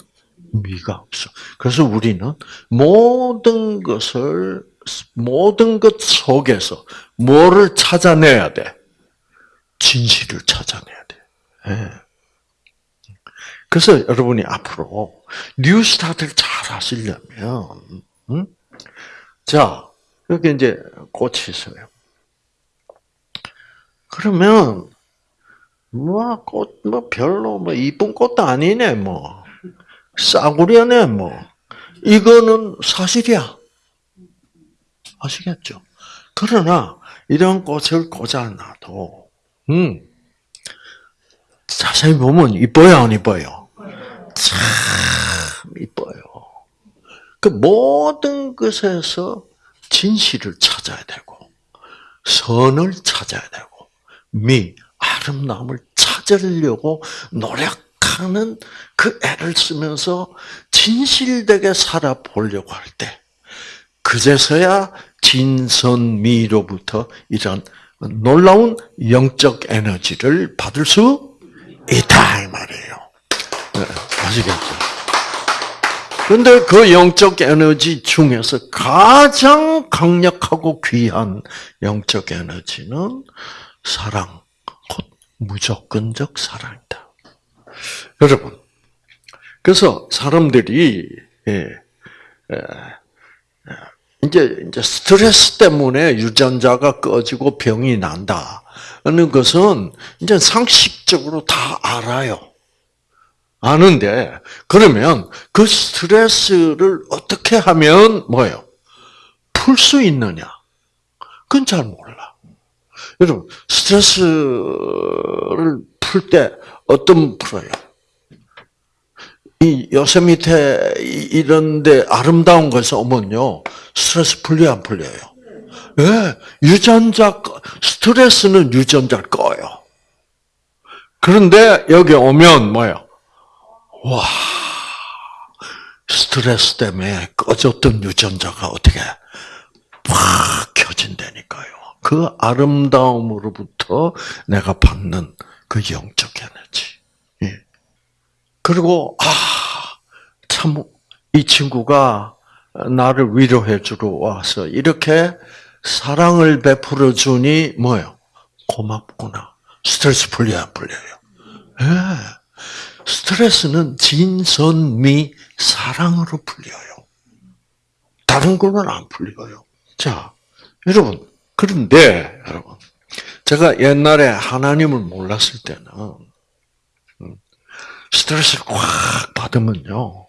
미가 없어. 그래서 우리는 모든 것을 모든 것 속에서 뭐를 찾아내야 돼? 진실을 찾아내야 돼. 예. 그래서 여러분이 앞으로 New Start를 잘 하시려면, 음? 자, 여기 이제 꽃이 있어요. 그러면, 뭐, 꽃, 뭐, 별로, 뭐, 이쁜 꽃도 아니네, 뭐. 싸구려네, 뭐. 이거는 사실이야. 아시겠죠? 그러나, 이런 꽃을 꽂아놔도, 음, 자세히 보면 이뻐요, 안 이뻐요? 참 이뻐요. 그 모든 것에서 진실을 찾아야 되고, 선을 찾아야 되고, 미, 아름다움을 찾으려고 노력하는 그 애를 쓰면서 진실되게 살아보려고 할 때, 그제서야 진선미로부터 이런 놀라운 영적 에너지를 받을 수 있다 이 말이에요. 네, 아시겠죠? 근데 그 영적 에너지 중에서 가장 강력하고 귀한 영적 에너지는 사랑, 곧 무조건적 사랑이다. 여러분, 그래서 사람들이 예, 예, 이제 이제 스트레스 때문에 유전자가 꺼지고 병이 난다. 하는 것은 이제 상식적으로 다 알아요. 아는데 그러면 그 스트레스를 어떻게 하면 뭐예요? 풀 수 있느냐? 그건 잘 몰라. 여러분 스트레스를 풀 때 어떤 풀어요? 이 요새 밑에 이런데 아름다운 것을 오면요 스트레스 풀려 안 풀려요? 예, 유전자 스트레스는 유전자 꺼요. 그런데 여기 오면 뭐요? 와 스트레스 때문에 꺼졌던 유전자가 어떻게 팍 켜진다니까요. 그 아름다움으로부터 내가 받는 그 영적 에너지. 예. 그리고 아 참 이 친구가 나를 위로해 주러 와서 이렇게 사랑을 베풀어 주니 뭐요? 고맙구나. 스트레스 풀려 안 풀려요? 예. 스트레스는 진선미 사랑으로 풀려요. 다른 거는 안 풀려요. 자, 여러분 그런데 여러분 제가 옛날에 하나님을 몰랐을 때는 음, 스트레스를 꽉 받으면요.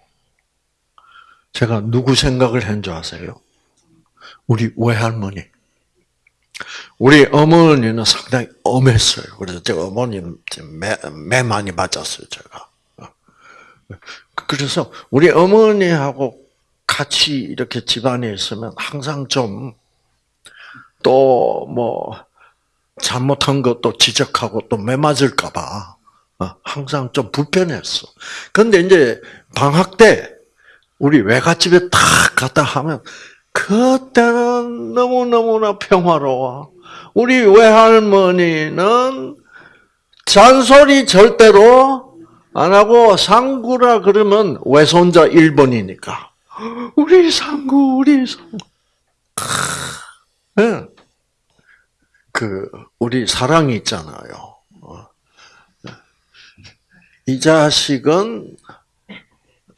제가 누구 생각을 한 줄 아세요? 우리 외할머니. 우리 어머니는 상당히 엄했어요. 그래서 제가 어머니는 매, 매 많이 맞았어요, 제가. 그래서 우리 어머니하고 같이 이렇게 집안에 있으면 항상 좀 또 뭐 잘못한 것도 지적하고 또 매 맞을까봐 어, 항상 좀 불편했어. 근데 이제 방학 때 우리 외갓집에 탁 갔다 하면 그때는 너무너무나 평화로워. 우리 외할머니는 잔소리 절대로 안 하고 상구라 그러면 외손자 1번이니까. 우리 상구, 우리 상구. 네. 그, 우리 사랑이 있잖아요. 어. 이 자식은,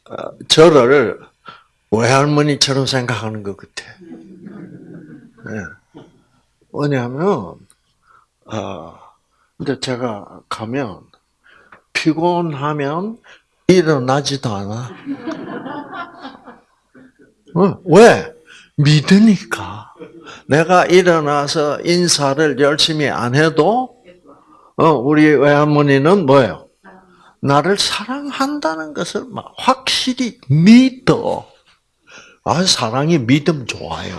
어, 저를 외할머니처럼 생각하는 것 같아. 네. 왜냐하면, 아, 근데 제가 가면, 피곤하면 일어나지도 않아. 어, 왜? 믿으니까. 내가 일어나서 인사를 열심히 안 해도, 어, 우리 외할머니는 뭐예요? 나를 사랑한다는 것을 막 확실히 믿어. 아, 사랑이 믿음 좋아요.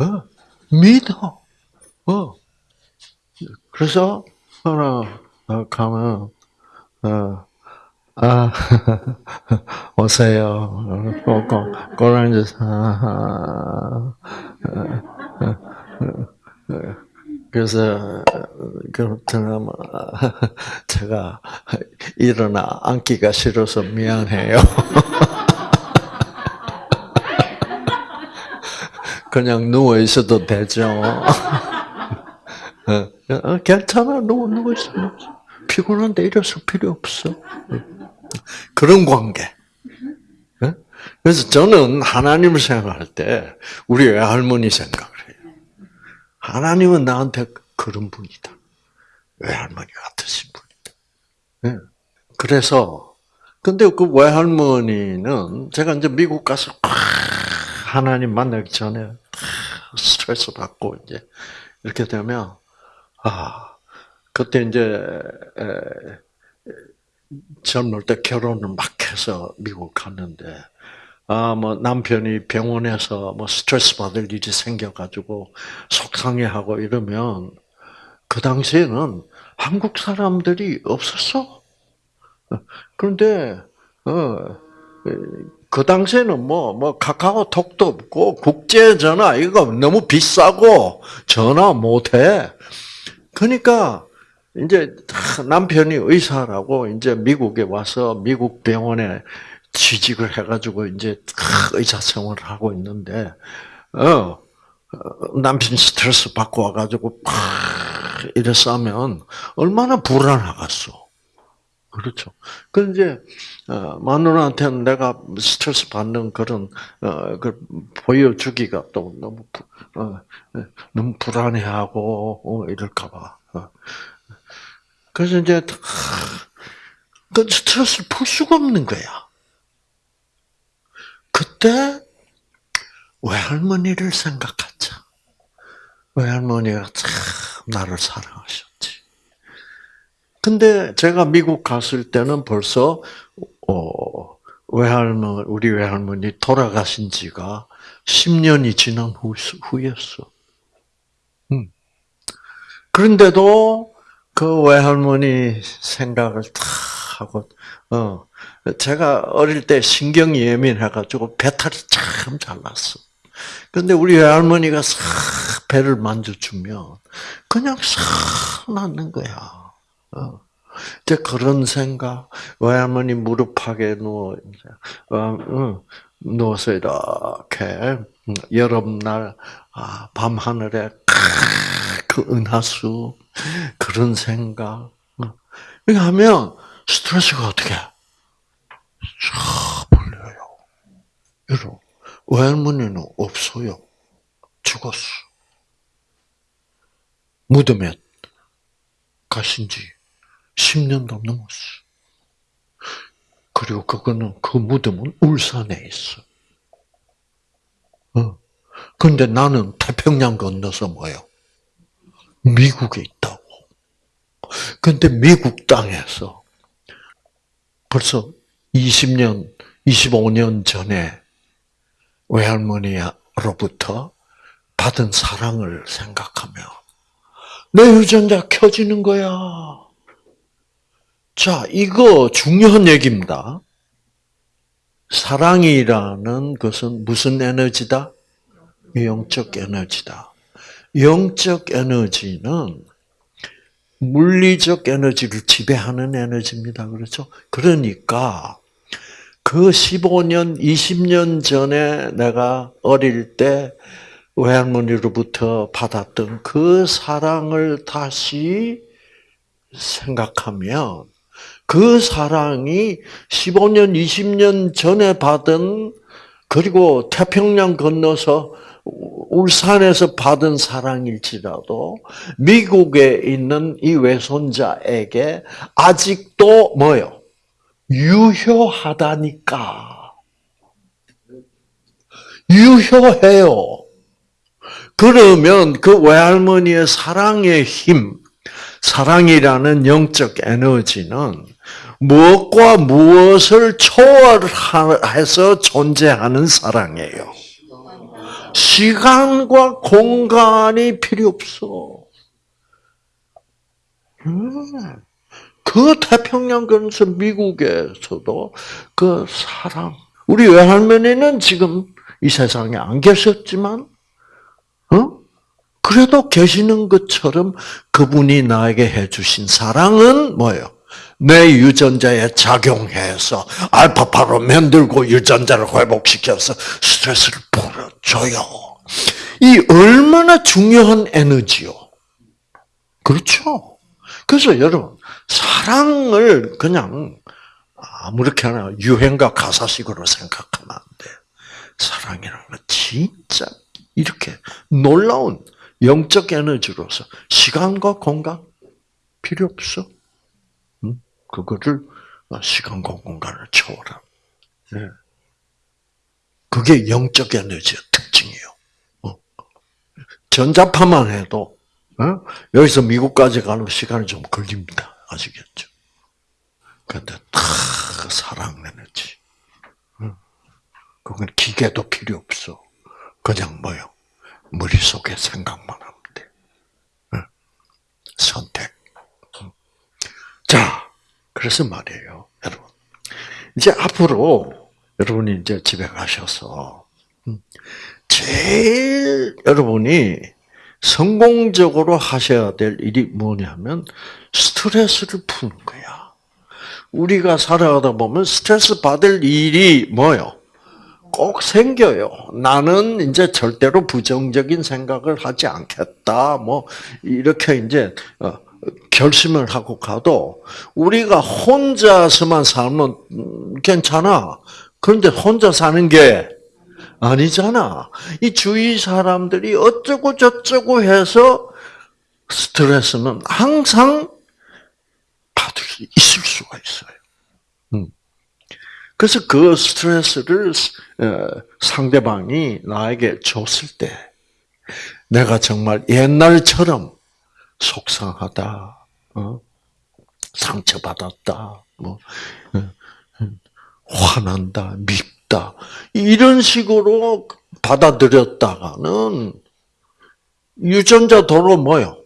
어, 믿어. 어. 그래서, 하나, 어, 가면, 어, 아, 오세요. 꼭, 꼭. 아, 그래서, 그렇다면, 제가 일어나 앉기가 싫어서 미안해요. 그냥 누워 있어도 되죠. 어, 괜찮아, 누워, 누워 있어. 피곤한데 일어설 필요 없어. 그런 관계. 예? 그래서 저는 하나님을 생각할 때 우리 외할머니 생각을 해요. 하나님은 나한테 그런 분이다. 외할머니 같으신 분이다. 예. 그래서 근데 그 외할머니는 제가 이제 미국 가서 하나님 만나기 전에 스트레스 받고 이제 이렇게 되면 아 그때 이제 젊을 때 결혼을 막 해서 미국 갔는데, 아, 뭐, 남편이 병원에서 뭐 스트레스 받을 일이 생겨가지고 속상해하고 이러면, 그 당시에는 한국 사람들이 없었어. 그런데, 어, 그 당시에는 뭐, 뭐, 카카오 톡도 없고, 국제전화, 이거 너무 비싸고, 전화 못 해. 그러니까, 이제 남편이 의사라고 이제 미국에 와서 미국 병원에 취직을 해가지고 이제 의사 생활을 하고 있는데 어 남편 스트레스 받고 와가지고 이래서 하면 얼마나 불안하겠어. 그렇죠. 그 이제 어, 마누라한테는 내가 스트레스 받는 그런 어, 그 보여주기가 또 너무 어, 너무 불안해하고 어, 이럴까봐. 어. 그래서 이제 그 스트레스를 풀 수가 없는 거야. 그때 외할머니를 생각하자. 외할머니가 참 나를 사랑하셨지. 근데 제가 미국 갔을 때는 벌써 어, 외할머니 우리 외할머니 돌아가신 지가 10년이 지난 후, 후였어. 음. 그런데도 그 외할머니 생각을 다 하고, 어, 제가 어릴 때 신경이 예민해가지고 배탈이 참 잘 났어. 근데 우리 외할머니가 싹 배를 만져주면 그냥 싹 낫는 거야. 어. 이제 그런 생각, 외할머니 무릎팍에 누워, 어, 어, 누워서 이렇게, 여름날, 아, 밤하늘에, 그 은하수, 그런 생각. 이렇게 하면 스트레스가 어떻게 쫙 풀려요. 여러분, 외할머니는 없어요. 죽었어. 무덤에 가신 지 10년도 넘었어. 그리고 그거는, 그 무덤은 울산에 있어. 어. 근데 나는 태평양 건너서 뭐요? 미국에 있다고. 근데 미국 땅에서 벌써 20년, 25년 전에 외할머니로부터 받은 사랑을 생각하며 내 유전자 켜지는 거야. 자, 이거 중요한 얘기입니다. 사랑이라는 것은 무슨 에너지다? 영적 에너지다. 영적 에너지는 물리적 에너지를 지배하는 에너지입니다. 그렇죠? 그러니까 그 15년, 20년 전에 내가 어릴 때 외할머니로부터 받았던 그 사랑을 다시 생각하면 그 사랑이 15년, 20년 전에 받은 그리고 태평양 건너서 울산에서 받은 사랑일지라도 미국에 있는 이 외손자에게 아직도 뭐요? 유효하다니까. 유효해요. 그러면 그 외할머니의 사랑의 힘, 사랑이라는 영적 에너지는 무엇과 무엇을 초월해서 존재하는 사랑이에요. 시간과 공간이 필요 없어. 음. 그 태평양 근처 미국에서도 그 사랑. 우리 외할머니는 지금 이 세상에 안 계셨지만, 어? 그래도 계시는 것처럼 그분이 나에게 해주신 사랑은 뭐예요? 내 유전자에 작용해서 알파파로 만들고 유전자를 회복시켜서 스트레스를 풀어줘요. 이 얼마나 중요한 에너지요. 그렇죠? 그래서 여러분, 사랑을 그냥 아무렇게나 유행가 가사식으로 생각하면 안 돼. 사랑이라는 건 진짜 이렇게 놀라운 영적 에너지로서 시간과 공간 필요 없어. 그거를 시간과 공간을 초월한. 네. 그게 영적 에너지의 특징이에요. 어. 전자파만 해도 어? 여기서 미국까지 가는 시간이 좀 걸립니다. 아시겠죠? 그런데 다 사랑 에너지. 그건 기계도 필요 없어. 그냥 뭐요? 머릿속에 생각만 하면 돼. 선택. 자, 그래서 말이에요, 여러분. 이제 앞으로 여러분이 이제 집에 가셔서 음, 제일 여러분이 성공적으로 하셔야 될 일이 뭐냐면 스트레스를 푸는 거야. 우리가 살아가다 보면 스트레스 받을 일이 뭐요? 꼭 생겨요. 나는 이제 절대로 부정적인 생각을 하지 않겠다. 뭐 이렇게 이제 어, 결심을 하고 가도 우리가 혼자서만 살면 괜찮아. 그런데 혼자 사는 게 아니잖아. 이 주위 사람들이 어쩌고 저쩌고 해서 스트레스는 항상 받을 수 있을 수가 있어요. 음. 그래서 그 스트레스를 어, 상대방이 나에게 줬을 때 내가 정말 옛날처럼 속상하다, 어? 상처받았다, 뭐 어, 화난다, 밉다 이런 식으로 받아들였다가는 유전자 도로 뭐요?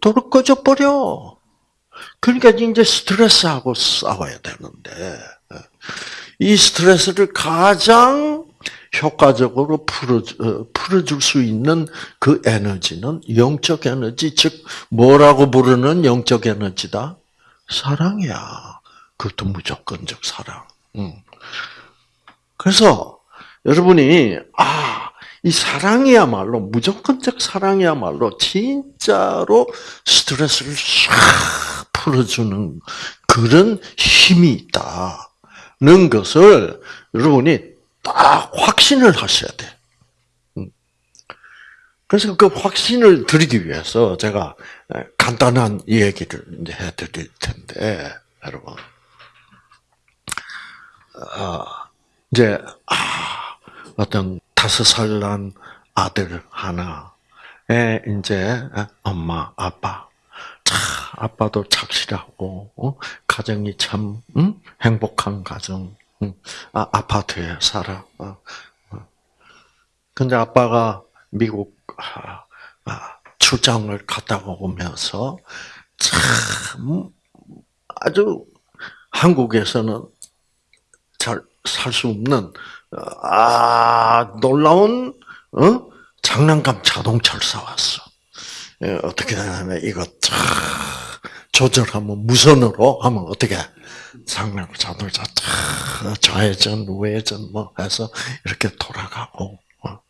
도로 꺼져버려. 그러니까 이제 스트레스하고 싸워야 되는데 이 스트레스를 가장 효과적으로 풀어, 어, 풀어줄 수 있는 그 에너지는 영적 에너지, 즉, 뭐라고 부르는 영적 에너지다? 사랑이야. 그것도 무조건적 사랑. 그래서, 여러분이, 아, 이 사랑이야말로, 무조건적 사랑이야말로, 진짜로 스트레스를 싹 풀어주는 그런 힘이 있다 는 것을 여러분이 딱 확신을 하셔야 돼. 음. 그래서 그 확신을 드리기 위해서 제가 간단한 얘기를 이제 해드릴 텐데, 여러분. 어, 이제, 아, 어떤 다섯 살 난 아들 하나에 이제 엄마, 아빠, 참, 아빠도 착실하고, 어? 가정이 참, 음? 행복한 가정, 아, 아파트에 살아. 어, 어. 근데 아빠가 미국 아, 아, 출장을 갔다 오면서 참 아주 한국에서는 잘 살 수 없는 아 놀라운 어? 장난감 자동차를 사왔어. 예, 어떻게 되냐면 이거 참 조절하면 무선으로 하면 어떻게 장난 자동차 탁 좌회전 우회전 뭐 해서 이렇게 돌아가고 어.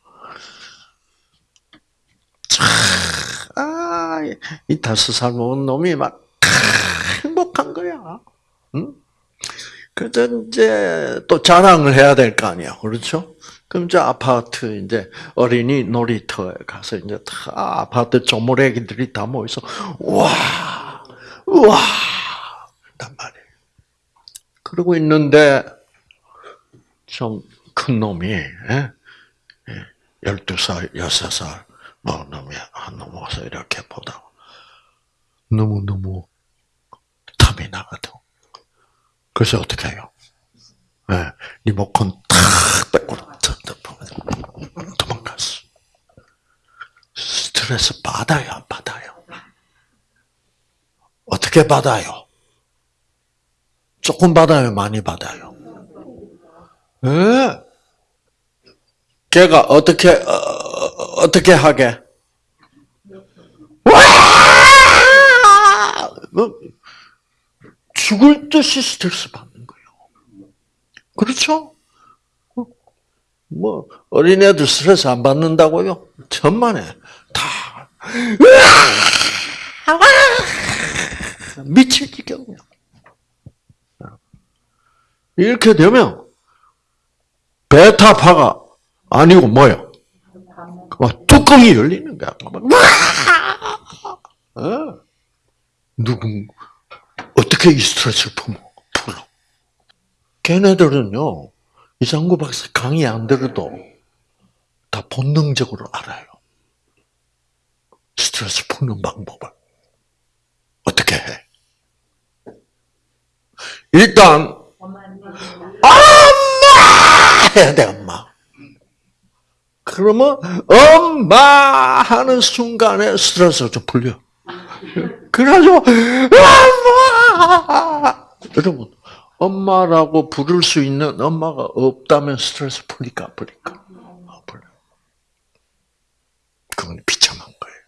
아, 이 다섯 살 먹은 놈이 막 행복한 거야. 응? 그래서 이제 또 자랑을 해야 될 거 아니야, 그렇죠? 그럼 이제 아파트 이제 어린이 놀이터에 가서 이제 다 아파트 조모래기들이 다 모여서 와, 와. 그러고 있는데 좀 큰 놈이 예? 12살, 6살 뭐 놈이 한 넘어서 이렇게 보다가 너무너무 탐이 나거든. 그래서 어떻게 해요? 네, 리모컨 탁 빼고 도망갔어. 스트레스 받아요, 안 받아요? 어떻게 받아요? 조금 받아요, 많이 받아요? 예. 네. 걔가 어떻게 어, 어떻게 하게? 와! 뭐, 죽을 듯이 스트레스 받는 거예요. 그렇죠? 뭐 어린애들 스트레스 안 받는다고요? 천만에 다 미칠 지경이야. 이렇게 되면 베타파가 아니고 뭐요? 뚜껑이 열리는 거야. 어? 누구 어떻게 이 스트레스를 풀어? 걔네들은요 이상구 박사 강의 안 들어도 다 본능적으로 알아요. 스트레스 푸는 방법을. 어떻게 해? 일단, 엄마! 해야 돼, 엄마. 그러면, 엄마! 하는 순간에 스트레스가 좀 풀려. 그래가지고, 엄마! 여러분, 엄마라고 부를 수 있는 엄마가 없다면 스트레스 풀릴까 안 풀릴까? 안 풀려. 그건 비참한 거예요.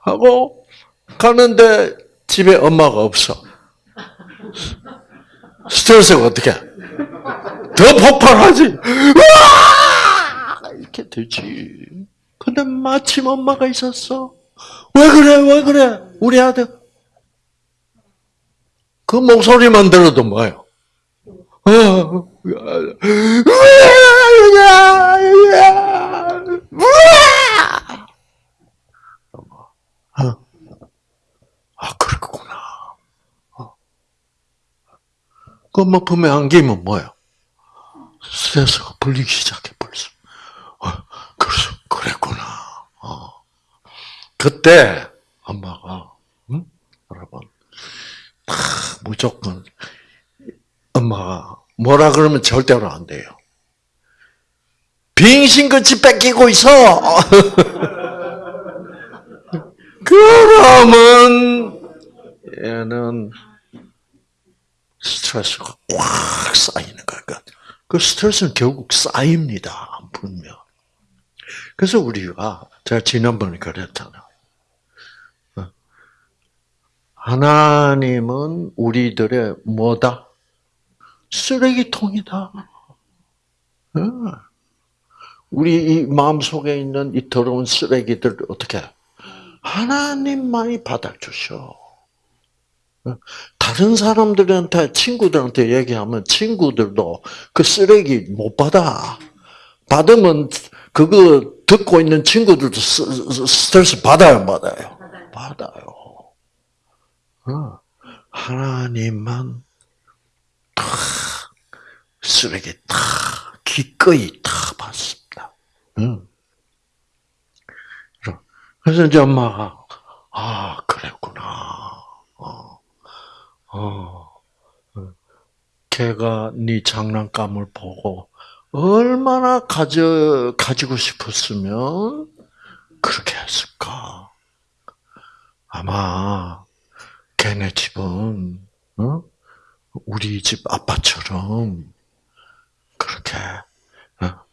하고 가는데 집에 엄마가 없어. 스트레스가 어떻게? 더 폭발하지. 이렇게 되지. 근데 마침 엄마가 있었어. 왜 그래, 왜 그래? 우리 아들. 그 목소리만 들어도 뭐예요? 아, 그렇구나. 그뭐 품에 안기면 뭐예요? 스트레스가 풀리기 시작해 벌써. 어, 그래서 그랬구나. 어. 그때 엄마가 응? 여러분 아, 무조건 엄마가 뭐라 그러면 절대로 안 돼요. 빙신같이 뺏기고 있어. 그러면 얘는 스트레스가 꽉 쌓이는 거야. 그 스트레스는 결국 쌓입니다. 안 풀면. 그래서 우리가 제가 지난번에 그랬잖아요. 하나님은 우리들의 뭐다? 쓰레기통이다. 우리 마음 속에 있는 이 더러운 쓰레기들 어떻게 하나님만이 받아주셔. 다른 사람들한테 친구들한테 얘기하면 친구들도 그 쓰레기 못 받아. 받으면 그거 듣고 있는 친구들도 스트레스 받아요, 받아요? 받아요. 어. 하나님만 다 쓰레기 다 기꺼이 다 받습니다. 그래서 이제 엄마가 아 그랬구나. 어, 어, 걔가 네 장난감을 보고 얼마나 가져 가지고 싶었으면 그렇게 했을까? 아마 걔네 집은 어? 우리 집 아빠처럼 그렇게 어?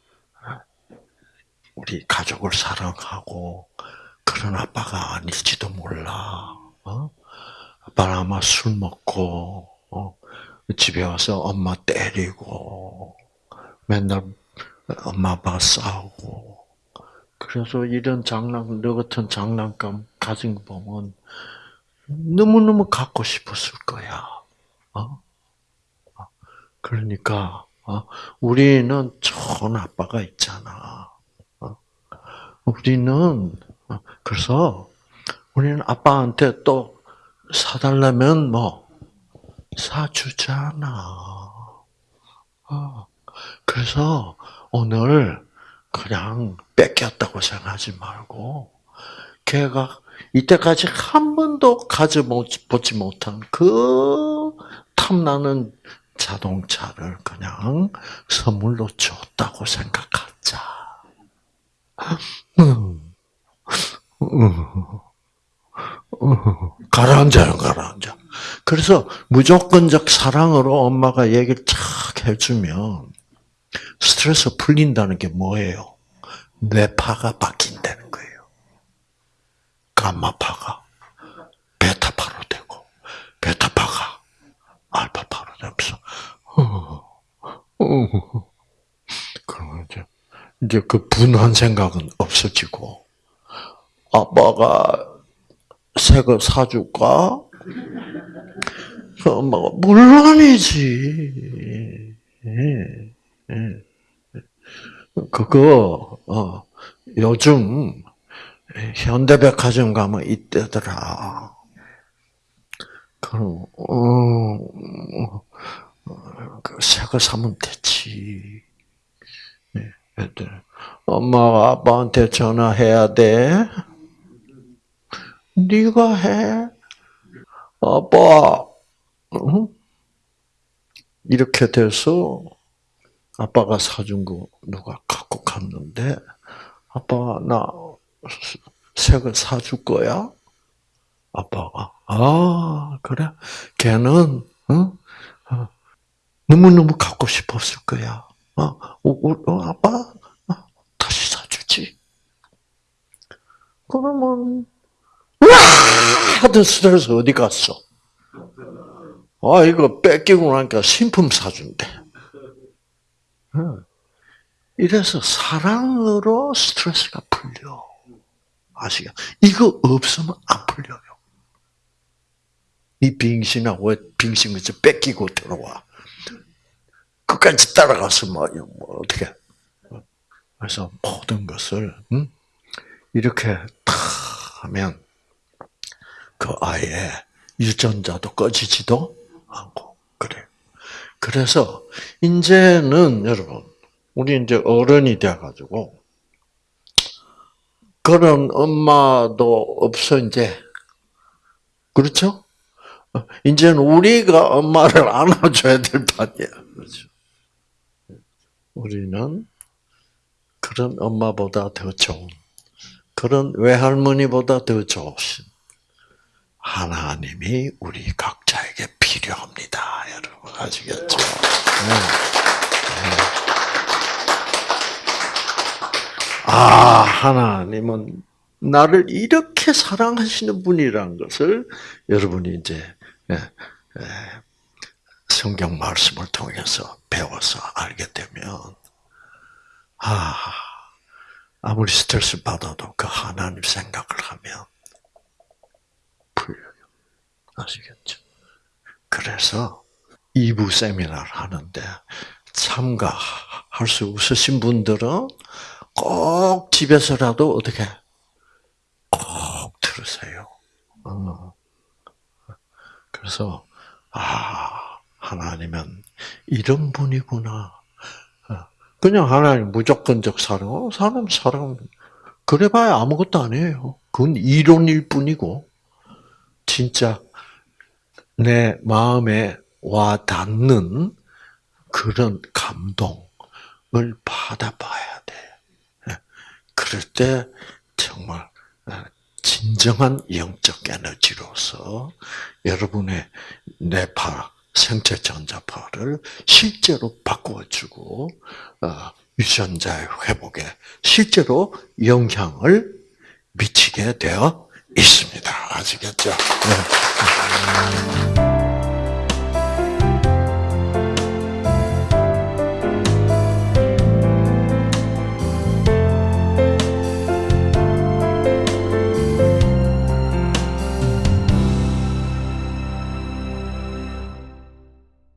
우리 가족을 사랑하고 그런 아빠가 아닐지도 몰라. 어? 아마 술 먹고 어? 집에 와서 엄마 때리고 맨날 엄마 아빠 싸우고 그래서 이런 장난 너 같은 장난감 가진 거 보면 너무 너무 갖고 싶었을 거야. 어? 그러니까 어? 우리는 좋은 아빠가 있잖아. 어? 우리는 어, 그래서 우리는 아빠한테 또 사달라면 뭐 사주잖아. 그래서 오늘 그냥 뺏겼다고 생각하지 말고 걔가 이때까지 한 번도 가져보지 못한 그 탐나는 자동차를 그냥 선물로 줬다고 생각하자. 가라앉아요, 가라앉아. 그래서 무조건적 사랑으로 엄마가 얘기를 쫙 해주면 스트레스 풀린다는 게 뭐예요? 뇌파가 바뀐다는 거예요. 감마파가 베타파로 되고, 베타파가 알파파로 되면서, 그러면 이제, 이제 그 분한 생각은 없어지고, 아빠가 새거 사줄까? 그 엄마가 물론이지. 그거 어, 요즘 현대백화점 가면 이때더라. 그럼 어, 그 새거 사면 되지. 네, 엄마가 아빠한테 전화해야 돼. 네가 해. 아빠. 이렇게 돼서 아빠가 사준 거 누가 갖고 갔는데 아빠 나새거 사줄 거야? 아빠가 아 그래 걔는 어? 어, 너무너무 갖고 싶었을 거야. 어, 어, 아빠 다시 사주지. 그러면 와 하던 스트레스 어디 갔어? 아 이거 뺏기고 나니까 신품 사준대. 이래서 사랑으로 스트레스가 풀려. 아시죠? 이거 없으면 안 풀려요. 이 빙신아 왜 빙신 것을 뺏기고 들어와? 끝까지 따라가서 뭐, 뭐 어떻게? 그래서 모든 것을 음? 이렇게 다 하면 그 아이의 유전자도 꺼지지도 않고 그래. 그래서 이제는 여러분 우리 이제 어른이 돼 가지고 그런 엄마도 없어 이제 그렇죠? 이제는 우리가 엄마를 안아줘야 될 판이야. 그렇죠? 우리는 그런 엄마보다 더 좋은 그런 외할머니보다 더 좋으신 하나님이 우리 각자에게 필요합니다. 여러분 아시겠죠? 네. 네. 아 하나님은 나를 이렇게 사랑하시는 분이라는 것을 여러분이 이제 예, 예, 성경 말씀을 통해서 배워서 알게 되면 아 아무리 스트레스 받아도 그 하나님 생각을 하면. 아시겠죠? 그래서 2부 세미나를 하는데 참가할 수 없으신 분들은 꼭 집에서라도 어떻게 꼭 들으세요. 어. 그래서 아 하나님은 이런 분이구나. 어. 그냥 하나님 무조건적 사랑, 어, 사람 사랑 그래봐야 아무것도 아니에요. 그건 이론일 뿐이고 진짜 내 마음에 와 닿는 그런 감동을 받아봐야 돼. 예. 그럴 때 정말 어, 진정한 영적 에너지로서 여러분의 뇌파, 생체 전자파를 실제로 바꾸어주고 어, 유전자의 회복에 실제로 영향을 미치게 되어 있습니다. 아시겠죠? 네.